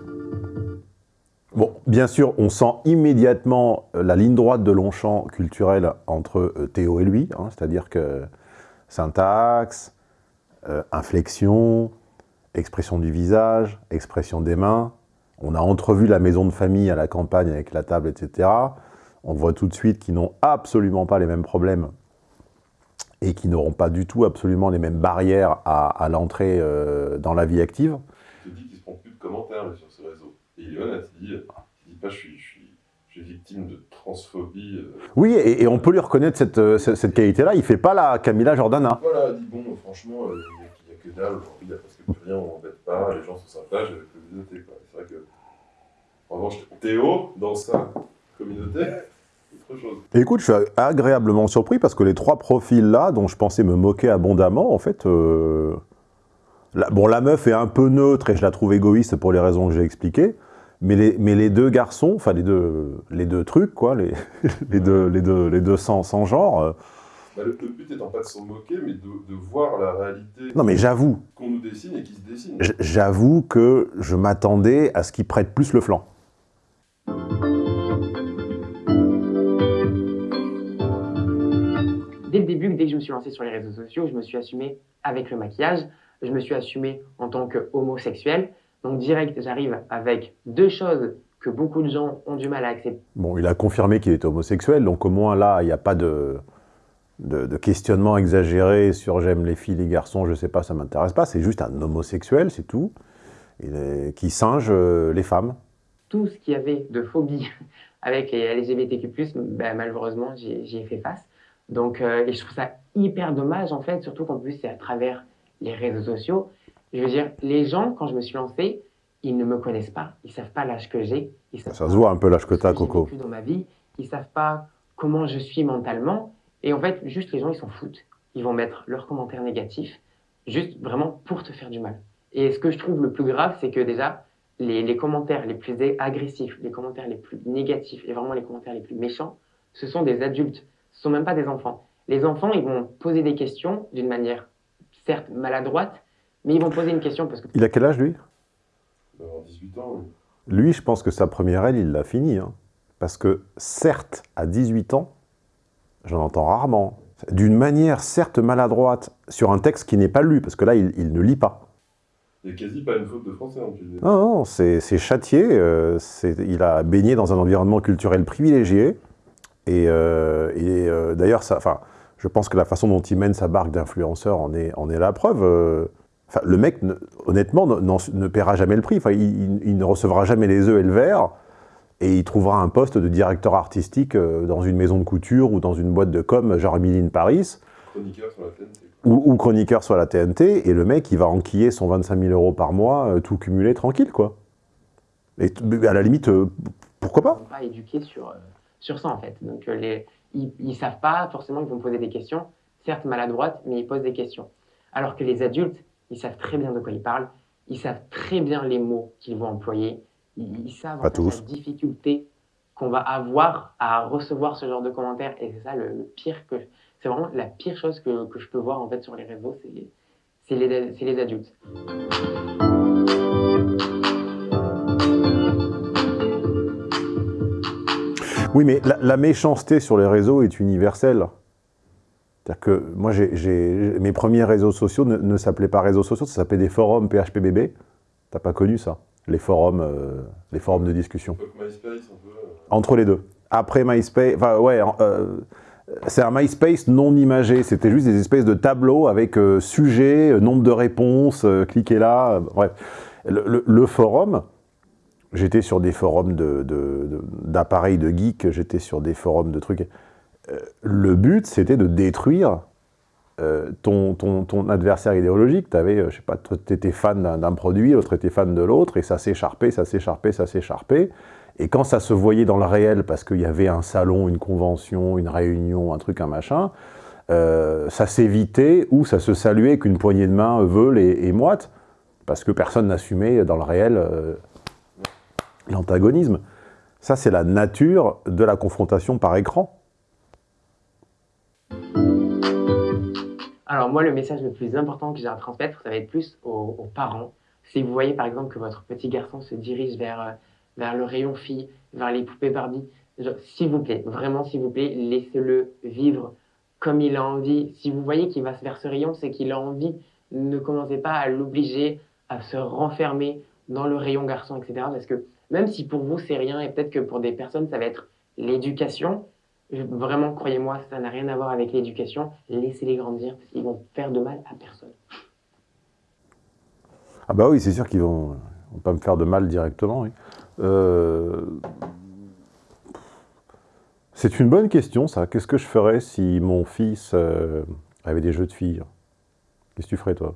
Bon, bien sûr, on sent immédiatement la ligne droite de Longchamp culturel entre Théo et lui. Hein, C'est-à-dire que syntaxe, euh, inflexion, expression du visage, expression des mains. On a entrevu la maison de famille à la campagne avec la table, etc. On voit tout de suite qu'ils n'ont absolument pas les mêmes problèmes et qui n'auront pas du tout absolument les mêmes barrières à, à l'entrée euh, dans la vie active. Il te dit qu'il ne se prend plus de commentaires sur ce réseau. Et il est honnête, il dit, il dit pas je suis, je, suis, je suis victime de transphobie. Euh... Oui, et, et, on peut lui reconnaître cette, euh, cette, cette qualité-là. Il ne fait pas la Camilla Jordana. Voilà, il dit bon, franchement, il n'y a, a, que dalle aujourd'hui, il n'y a presque plus rien, on m'embête pas, les gens sont sympas, j'ai la communauté. C'est vrai que, en revanche, Théo, dans sa communauté, et écoute, je suis agréablement surpris parce que les trois profils-là, dont je pensais me moquer abondamment, en fait... Euh, la, bon, la meuf est un peu neutre et je la trouve égoïste pour les raisons que j'ai expliquées, mais les, mais les deux garçons, enfin les deux, les deux trucs, quoi, les, *laughs* les, deux, les, deux, les deux sans, sans genre... Euh, bah, le, le, but étant pas de s'en moquer, mais de, de, voir la réalité non, mais j'avoue qu'on nous dessine et qui se dessine. J'avoue que je m'attendais à ce qu'ils prêtent plus le flanc. Dès le début, dès que je me suis lancé sur les réseaux sociaux, je me suis assumé avec le maquillage, je me suis assumé en tant qu'homosexuel. Donc direct, j'arrive avec deux choses que beaucoup de gens ont du mal à accepter. Bon, il a confirmé qu'il était homosexuel, donc au moins là, il n'y a pas de, de, de questionnement exagéré sur j'aime les filles, les garçons, je sais pas, ça m'intéresse pas. C'est juste un homosexuel, c'est tout, qui singe euh, les femmes. Tout ce qu'il y avait de phobie *laughs* avec les LGBTQ+, ben, malheureusement, j'y ai fait face. Donc, euh, et je trouve ça hyper dommage, en fait, surtout qu'en plus, c'est à travers les réseaux sociaux. Je veux dire, les gens, quand je me suis lancé, ils ne me connaissent pas, ils savent pas l'âge que j'ai, Ça se voit un peu l'âge que t'as, Coco. vécu dans ma vie, ils savent pas comment je suis mentalement. Et en fait, juste les gens, ils s'en foutent. Ils vont mettre leurs commentaires négatifs, juste vraiment pour te faire du mal. Et ce que je trouve le plus grave, c'est que déjà, les, les commentaires les plus agressifs, les commentaires les plus négatifs et vraiment les commentaires les plus méchants, ce sont des adultes. Ce sont même pas des enfants. Les enfants, ils vont poser des questions d'une manière certes maladroite, mais ils vont poser une question parce que Il a quel âge, lui? Il doit avoir 18 ans, oui. Lui, je pense que sa première aile, il l'a fini. hein. Parce que, certes, à 18 ans, j'en entends rarement, d'une manière certes maladroite, sur un texte qui n'est pas lu, parce que là, il, il ne lit pas. Il n'y a quasi pas une faute de français en plus. Non, non, c'est châtié, euh, il a baigné dans un environnement culturel privilégié, et, euh, et, euh, d'ailleurs, je pense que la façon dont il mène sa barque d'influenceur en est, en est la preuve. euh. Enfin, le mec, ne- honnêtement, ne, paiera jamais le prix, enfin, il, il- il ne recevra jamais les œufs et le verre, et il trouvera un poste de directeur artistique euh, dans une maison de couture ou dans une boîte de com, genre Emily in Paris, Chroniqueur sur la TNT. ou, ou chroniqueur sur la TNT, et le mec, il va enquiller son 25 000 euros par mois, euh, tout cumulé, tranquille, quoi. Et à la limite, euh, pourquoi pas? Pas éduqués sur, euh, sur ça en fait. Donc euh, les, ils, ils savent pas, forcément ils vont poser des questions, certes maladroites, mais ils posent des questions. Alors que les adultes, ils savent très bien de quoi ils parlent, ils savent très bien les mots qu'ils vont employer, ils, ils savent en fait, la difficulté qu'on va avoir à recevoir ce genre de commentaires. Et c'est ça le, le pire que... C'est vraiment la pire chose que, que je peux voir en fait sur les réseaux, c'est les, c'est les adultes. Oui, mais la, la méchanceté sur les réseaux est universelle. C'est-à-dire que moi, mes premiers réseaux sociaux ne, ne s'appelaient pas réseaux sociaux, ça s'appelait des forums PHPBB. T'as pas connu ça Les forums, euh, les forums de discussion. Donc MySpace, un peu. euh, Entre les deux. Après MySpace, enfin ouais, euh, c'est un MySpace non imagé. C'était juste des espèces de tableaux avec euh, sujet, nombre de réponses, cliquez là. bref, le, le- le forum, j'étais sur des forums d'appareils de, geeks, j'étais sur des forums de trucs. Euh, le but, c'était de détruire euh, ton, adversaire idéologique. Tu avais, je sais pas, étais fan d'un produit, l'autre était fan de l'autre, et ça s'écharpait, ça s'écharpait, ça s'écharpait. Et quand ça se voyait dans le réel, parce qu'il y avait un salon, une convention, une réunion, un truc, un machin, euh, ça s'évitait ou ça se saluait qu'une poignée de main veule et, et moite, parce que personne n'assumait dans le réel euh, l'antagonisme. Ça, c'est la nature de la confrontation par écran. Alors moi, le message le plus important que j'ai à transmettre, ça va être plus aux, aux parents. Si vous voyez par exemple que votre petit garçon se dirige vers, euh, vers le rayon fille, vers les poupées Barbie, s'il vous plaît, vraiment s'il vous plaît, laissez-le vivre comme il a envie. Si vous voyez qu'il va vers ce rayon, c'est qu'il a envie. Ne commencez pas à l'obliger à se renfermer dans le rayon garçon, etc. Parce que même si pour vous c'est rien, et peut-être que pour des personnes ça va être l'éducation, vraiment croyez-moi, ça n'a rien à voir avec l'éducation. Laissez-les grandir, parce qu'ils vont faire de mal à personne. Ah bah oui, c'est sûr qu'ils vont, vont pas me faire de mal directement. Euh, C'est une bonne question, ça. Qu'est-ce que je ferais si mon fils euh, avait des jeux de filles? Qu'est-ce que tu ferais, toi?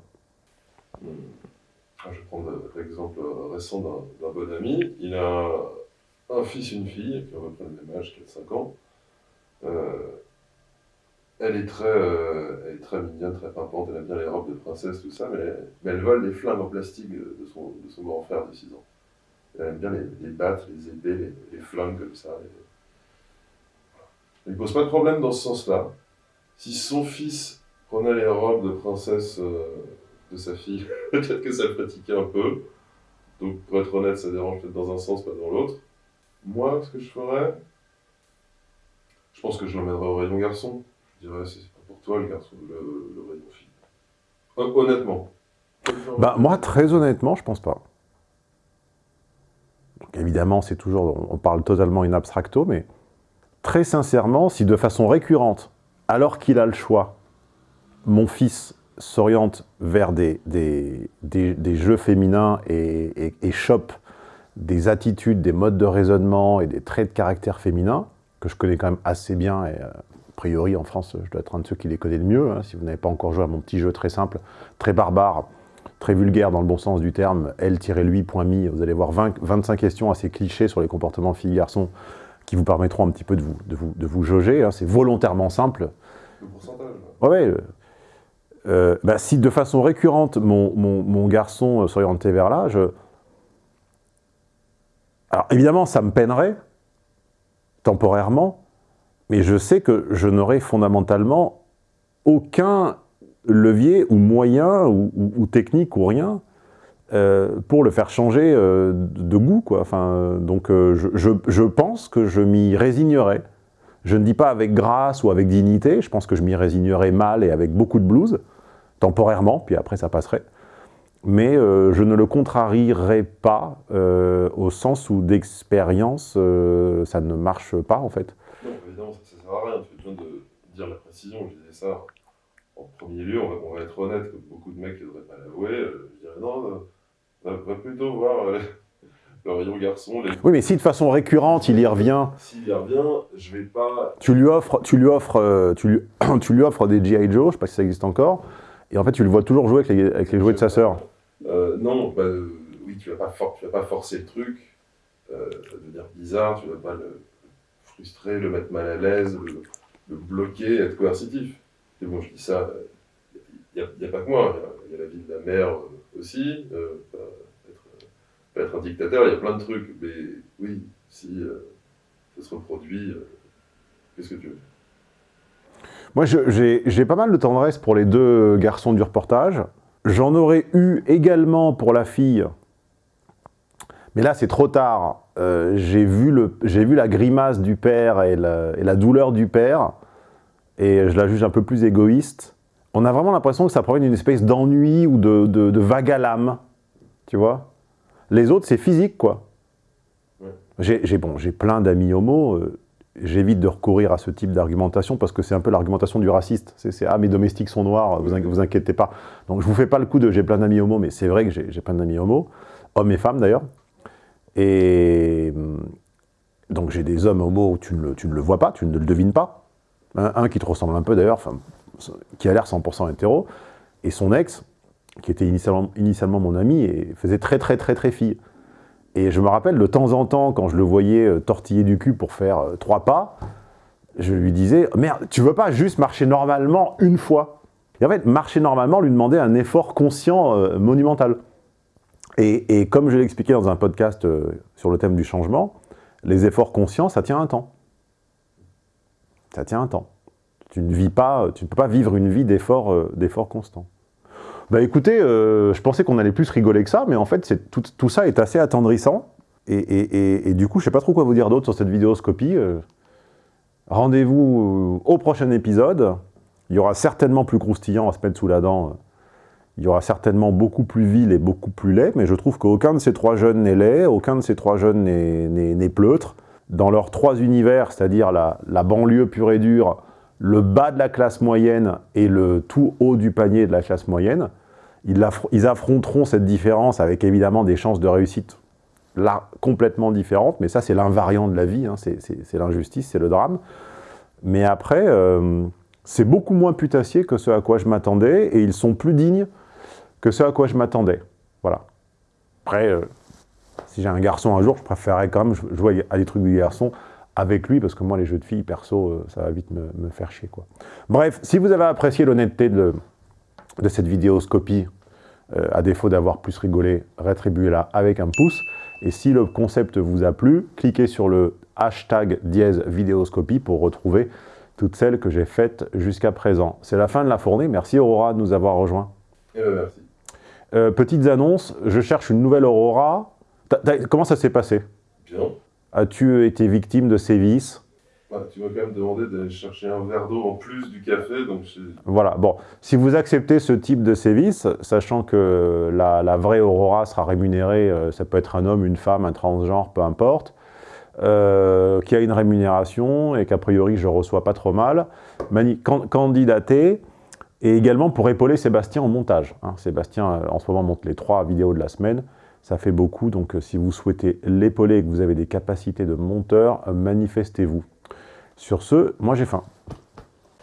Je vais prendre l'exemple récent d'un bon ami. Il a un fils une fille, qui ont à peu près le même âge, 4-5 ans. Euh, elle, est très, euh, elle est très mignonne, très pimpante, elle aime bien les robes de princesse, tout ça, mais elle, elle vole les flingues en plastique de son, grand frère de 6 ans. Elle aime bien les, les battes, les épées, les, les flingues comme ça. Il ne pose pas de problème dans ce sens-là. Si son fils prenait les robes de princesse euh, de sa fille, *laughs* peut-être que ça le fatiguait un peu. Donc, pour être honnête, ça dérange peut-être dans un sens, pas dans l'autre. Moi, ce que je ferais, je pense que je l'emmènerais au rayon garçon. Je dirais, c'est pas pour toi le garçon, le, le rayon fille. Hon- Honnêtement. Bah, moi, très honnêtement, je pense pas. Donc, évidemment, c'est toujours, on parle totalement in abstracto, mais très sincèrement, si de façon récurrente, alors qu'il a le choix, mon fils s'oriente vers des, des, des, des, jeux féminins et, et, et, chope des attitudes, des modes de raisonnement et des traits de caractère féminins, que je connais quand même assez bien, et euh, a priori en France, je dois être un de ceux qui les connaît le mieux, hein, si vous n'avez pas encore joué à mon petit jeu très simple, très barbare, très vulgaire dans le bon sens du terme, L-lui.me, vous allez voir 20, 25 questions assez clichés sur les comportements filles-garçons qui vous permettront un petit peu de vous, de vous, de vous jauger, hein, c'est volontairement simple. Le pourcentage ouais. Euh, bah, si de façon récurrente, mon, mon, mon garçon euh, s'orientait vers là. Alors évidemment, ça me peinerait, temporairement, mais je sais que je n'aurai fondamentalement aucun levier ou moyen ou, technique ou rien euh, pour le faire changer euh, de goût. Quoi. Enfin, donc je, je, je, pense que je m'y résignerai. Je ne dis pas avec grâce ou avec dignité, je pense que je m'y résignerai mal et avec beaucoup de blues, temporairement, puis après ça passerait. Mais euh, je ne le contrarierai pas euh, au sens où d'expérience, euh, ça ne marche pas en fait. Non, évidemment, ça ne sert à rien, tu besoin de dire la précision, je disais ça en premier lieu, on va, on va être honnête, comme beaucoup de mecs ne devraient pas l'avouer, je dirais non, va, va plutôt voir *laughs* le rayon garçon. Les... Oui, mais si de façon récurrente il y revient. S'il y revient, je vais pas. Tu lui offres, tu lui offres, tu lui, *clears throat* tu lui offres des G.I. Joe, je sais pas si ça existe encore, et en fait tu le vois toujours jouer avec les, jouets de sa sœur. Euh, non, bah, euh, oui, tu vas pas, vas pas forcer le truc, euh, devenir bizarre, tu vas pas le frustrer, le mettre mal à l'aise, le, bloquer, être coercitif. Et bon, je dis ça, il n'y a, pas que moi, il y, a la vie de la mère aussi. Pas, être un dictateur, il y a plein de trucs, mais oui, si euh, ça se reproduit, euh, qu'est-ce que tu veux Moi, j'ai pas mal de tendresse pour les deux garçons du reportage. J'en aurais eu également pour la fille, mais là, c'est trop tard. Euh, j'ai vu, vu la grimace du père et la, et la, douleur du père, et je la juge un peu plus égoïste. On a vraiment l'impression que ça provient d'une espèce d'ennui ou de, de, de vague à l'âme, tu vois? Les autres, c'est physique, quoi. Ouais. J'ai bon, plein d'amis homo. Euh, J'évite de recourir à ce type d'argumentation parce que c'est un peu l'argumentation du raciste. C'est « Ah, mes domestiques sont noirs, vous, vous inquiétez pas ». Donc je vous fais pas le coup de « j'ai plein d'amis homo », mais c'est vrai que j'ai plein d'amis homo, hommes et femmes d'ailleurs. Et donc j'ai des hommes homo où tu ne, le, tu ne, le, vois pas, tu ne le devines pas. Un, un qui te ressemble un peu d'ailleurs, qui a l'air 100% hétéro, et son ex, qui était initialement, initialement, mon ami, et faisait très très très très fille. Et je me rappelle, de temps en temps, quand je le voyais euh, tortiller du cul pour faire euh, trois pas, je lui disais « Merde, tu veux pas juste marcher normalement une fois ?» Et en fait, marcher normalement lui demandait un effort conscient euh, monumental. Et, comme je l'ai expliqué dans un podcast sur le thème du changement, les efforts conscients, ça tient un temps. Ça tient un temps. Tu ne vis pas, tu ne peux pas vivre une vie d'efforts euh, constants. Bah écoutez, euh, je pensais qu'on allait plus rigoler que ça, mais en fait, tout, ça est assez attendrissant. Et, du coup, je sais pas trop quoi vous dire d'autre sur cette vidéoscopie. Euh, Rendez-vous au prochain épisode. Il y aura certainement plus croustillant à se mettre sous la dent. Il y aura certainement beaucoup plus vil et beaucoup plus laid, mais je trouve qu'aucun de ces trois jeunes n'est laid, aucun de ces trois jeunes n'est pleutre. Dans leurs trois univers, c'est-à-dire la banlieue pure et dure, le bas de la classe moyenne et le tout haut du panier de la classe moyenne, ils, affronteront cette différence avec évidemment des chances de réussite là complètement différentes, mais ça c'est l'invariant de la vie, hein, c'est l'injustice, c'est le drame. Mais après, euh, c'est beaucoup moins putassier que ce à quoi je m'attendais, et ils sont plus dignes que ce à quoi je m'attendais. Voilà. Après, euh, si j'ai un garçon un jour, je préférerais quand même jouer à des trucs du garçon avec lui, parce que moi, les jeux de filles, perso, euh, ça va vite me, me faire chier. Quoi. Bref, si vous avez apprécié l'honnêteté de, de, cette vidéoscopie, euh, à défaut d'avoir plus rigolé, rétribuez-la avec un pouce. Et si le concept vous a plu, cliquez sur le hashtag dièse vidéoscopie pour retrouver toutes celles que j'ai faites jusqu'à présent. C'est la fin de la fournée. Merci Aurora de nous avoir rejoints. Eh ben, merci. Euh, petites annonces, je cherche une nouvelle Aurora. T as, t as, comment ça s'est passé? Bien. As-tu été victime de sévices Bah, tu m'as quand même demandé d'aller chercher un verre d'eau en plus du café, donc. Voilà, bon, si vous acceptez ce type de sévice, sachant que la, la vraie Aurora sera rémunérée, euh, ça peut être un homme, une femme, un transgenre, peu importe, euh, qui a une rémunération et qu'a priori je reçois pas trop mal, can- candidater, et également pour épauler Sébastien au montage. hein. Sébastien, euh, en ce moment, monte les trois vidéos de la semaine, ça fait beaucoup, donc euh, si vous souhaitez l'épauler et que vous avez des capacités de monteur, euh, manifestez-vous. Sur ce, moi j'ai faim.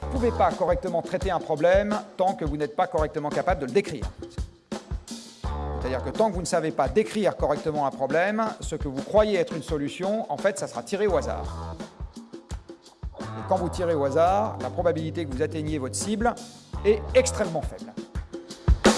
Vous ne pouvez pas correctement traiter un problème tant que vous n'êtes pas correctement capable de le décrire. C'est-à-dire que tant que vous ne savez pas décrire correctement un problème, ce que vous croyez être une solution, en fait, ça sera tiré au hasard. Et quand vous tirez au hasard, la probabilité que vous atteigniez votre cible est extrêmement faible.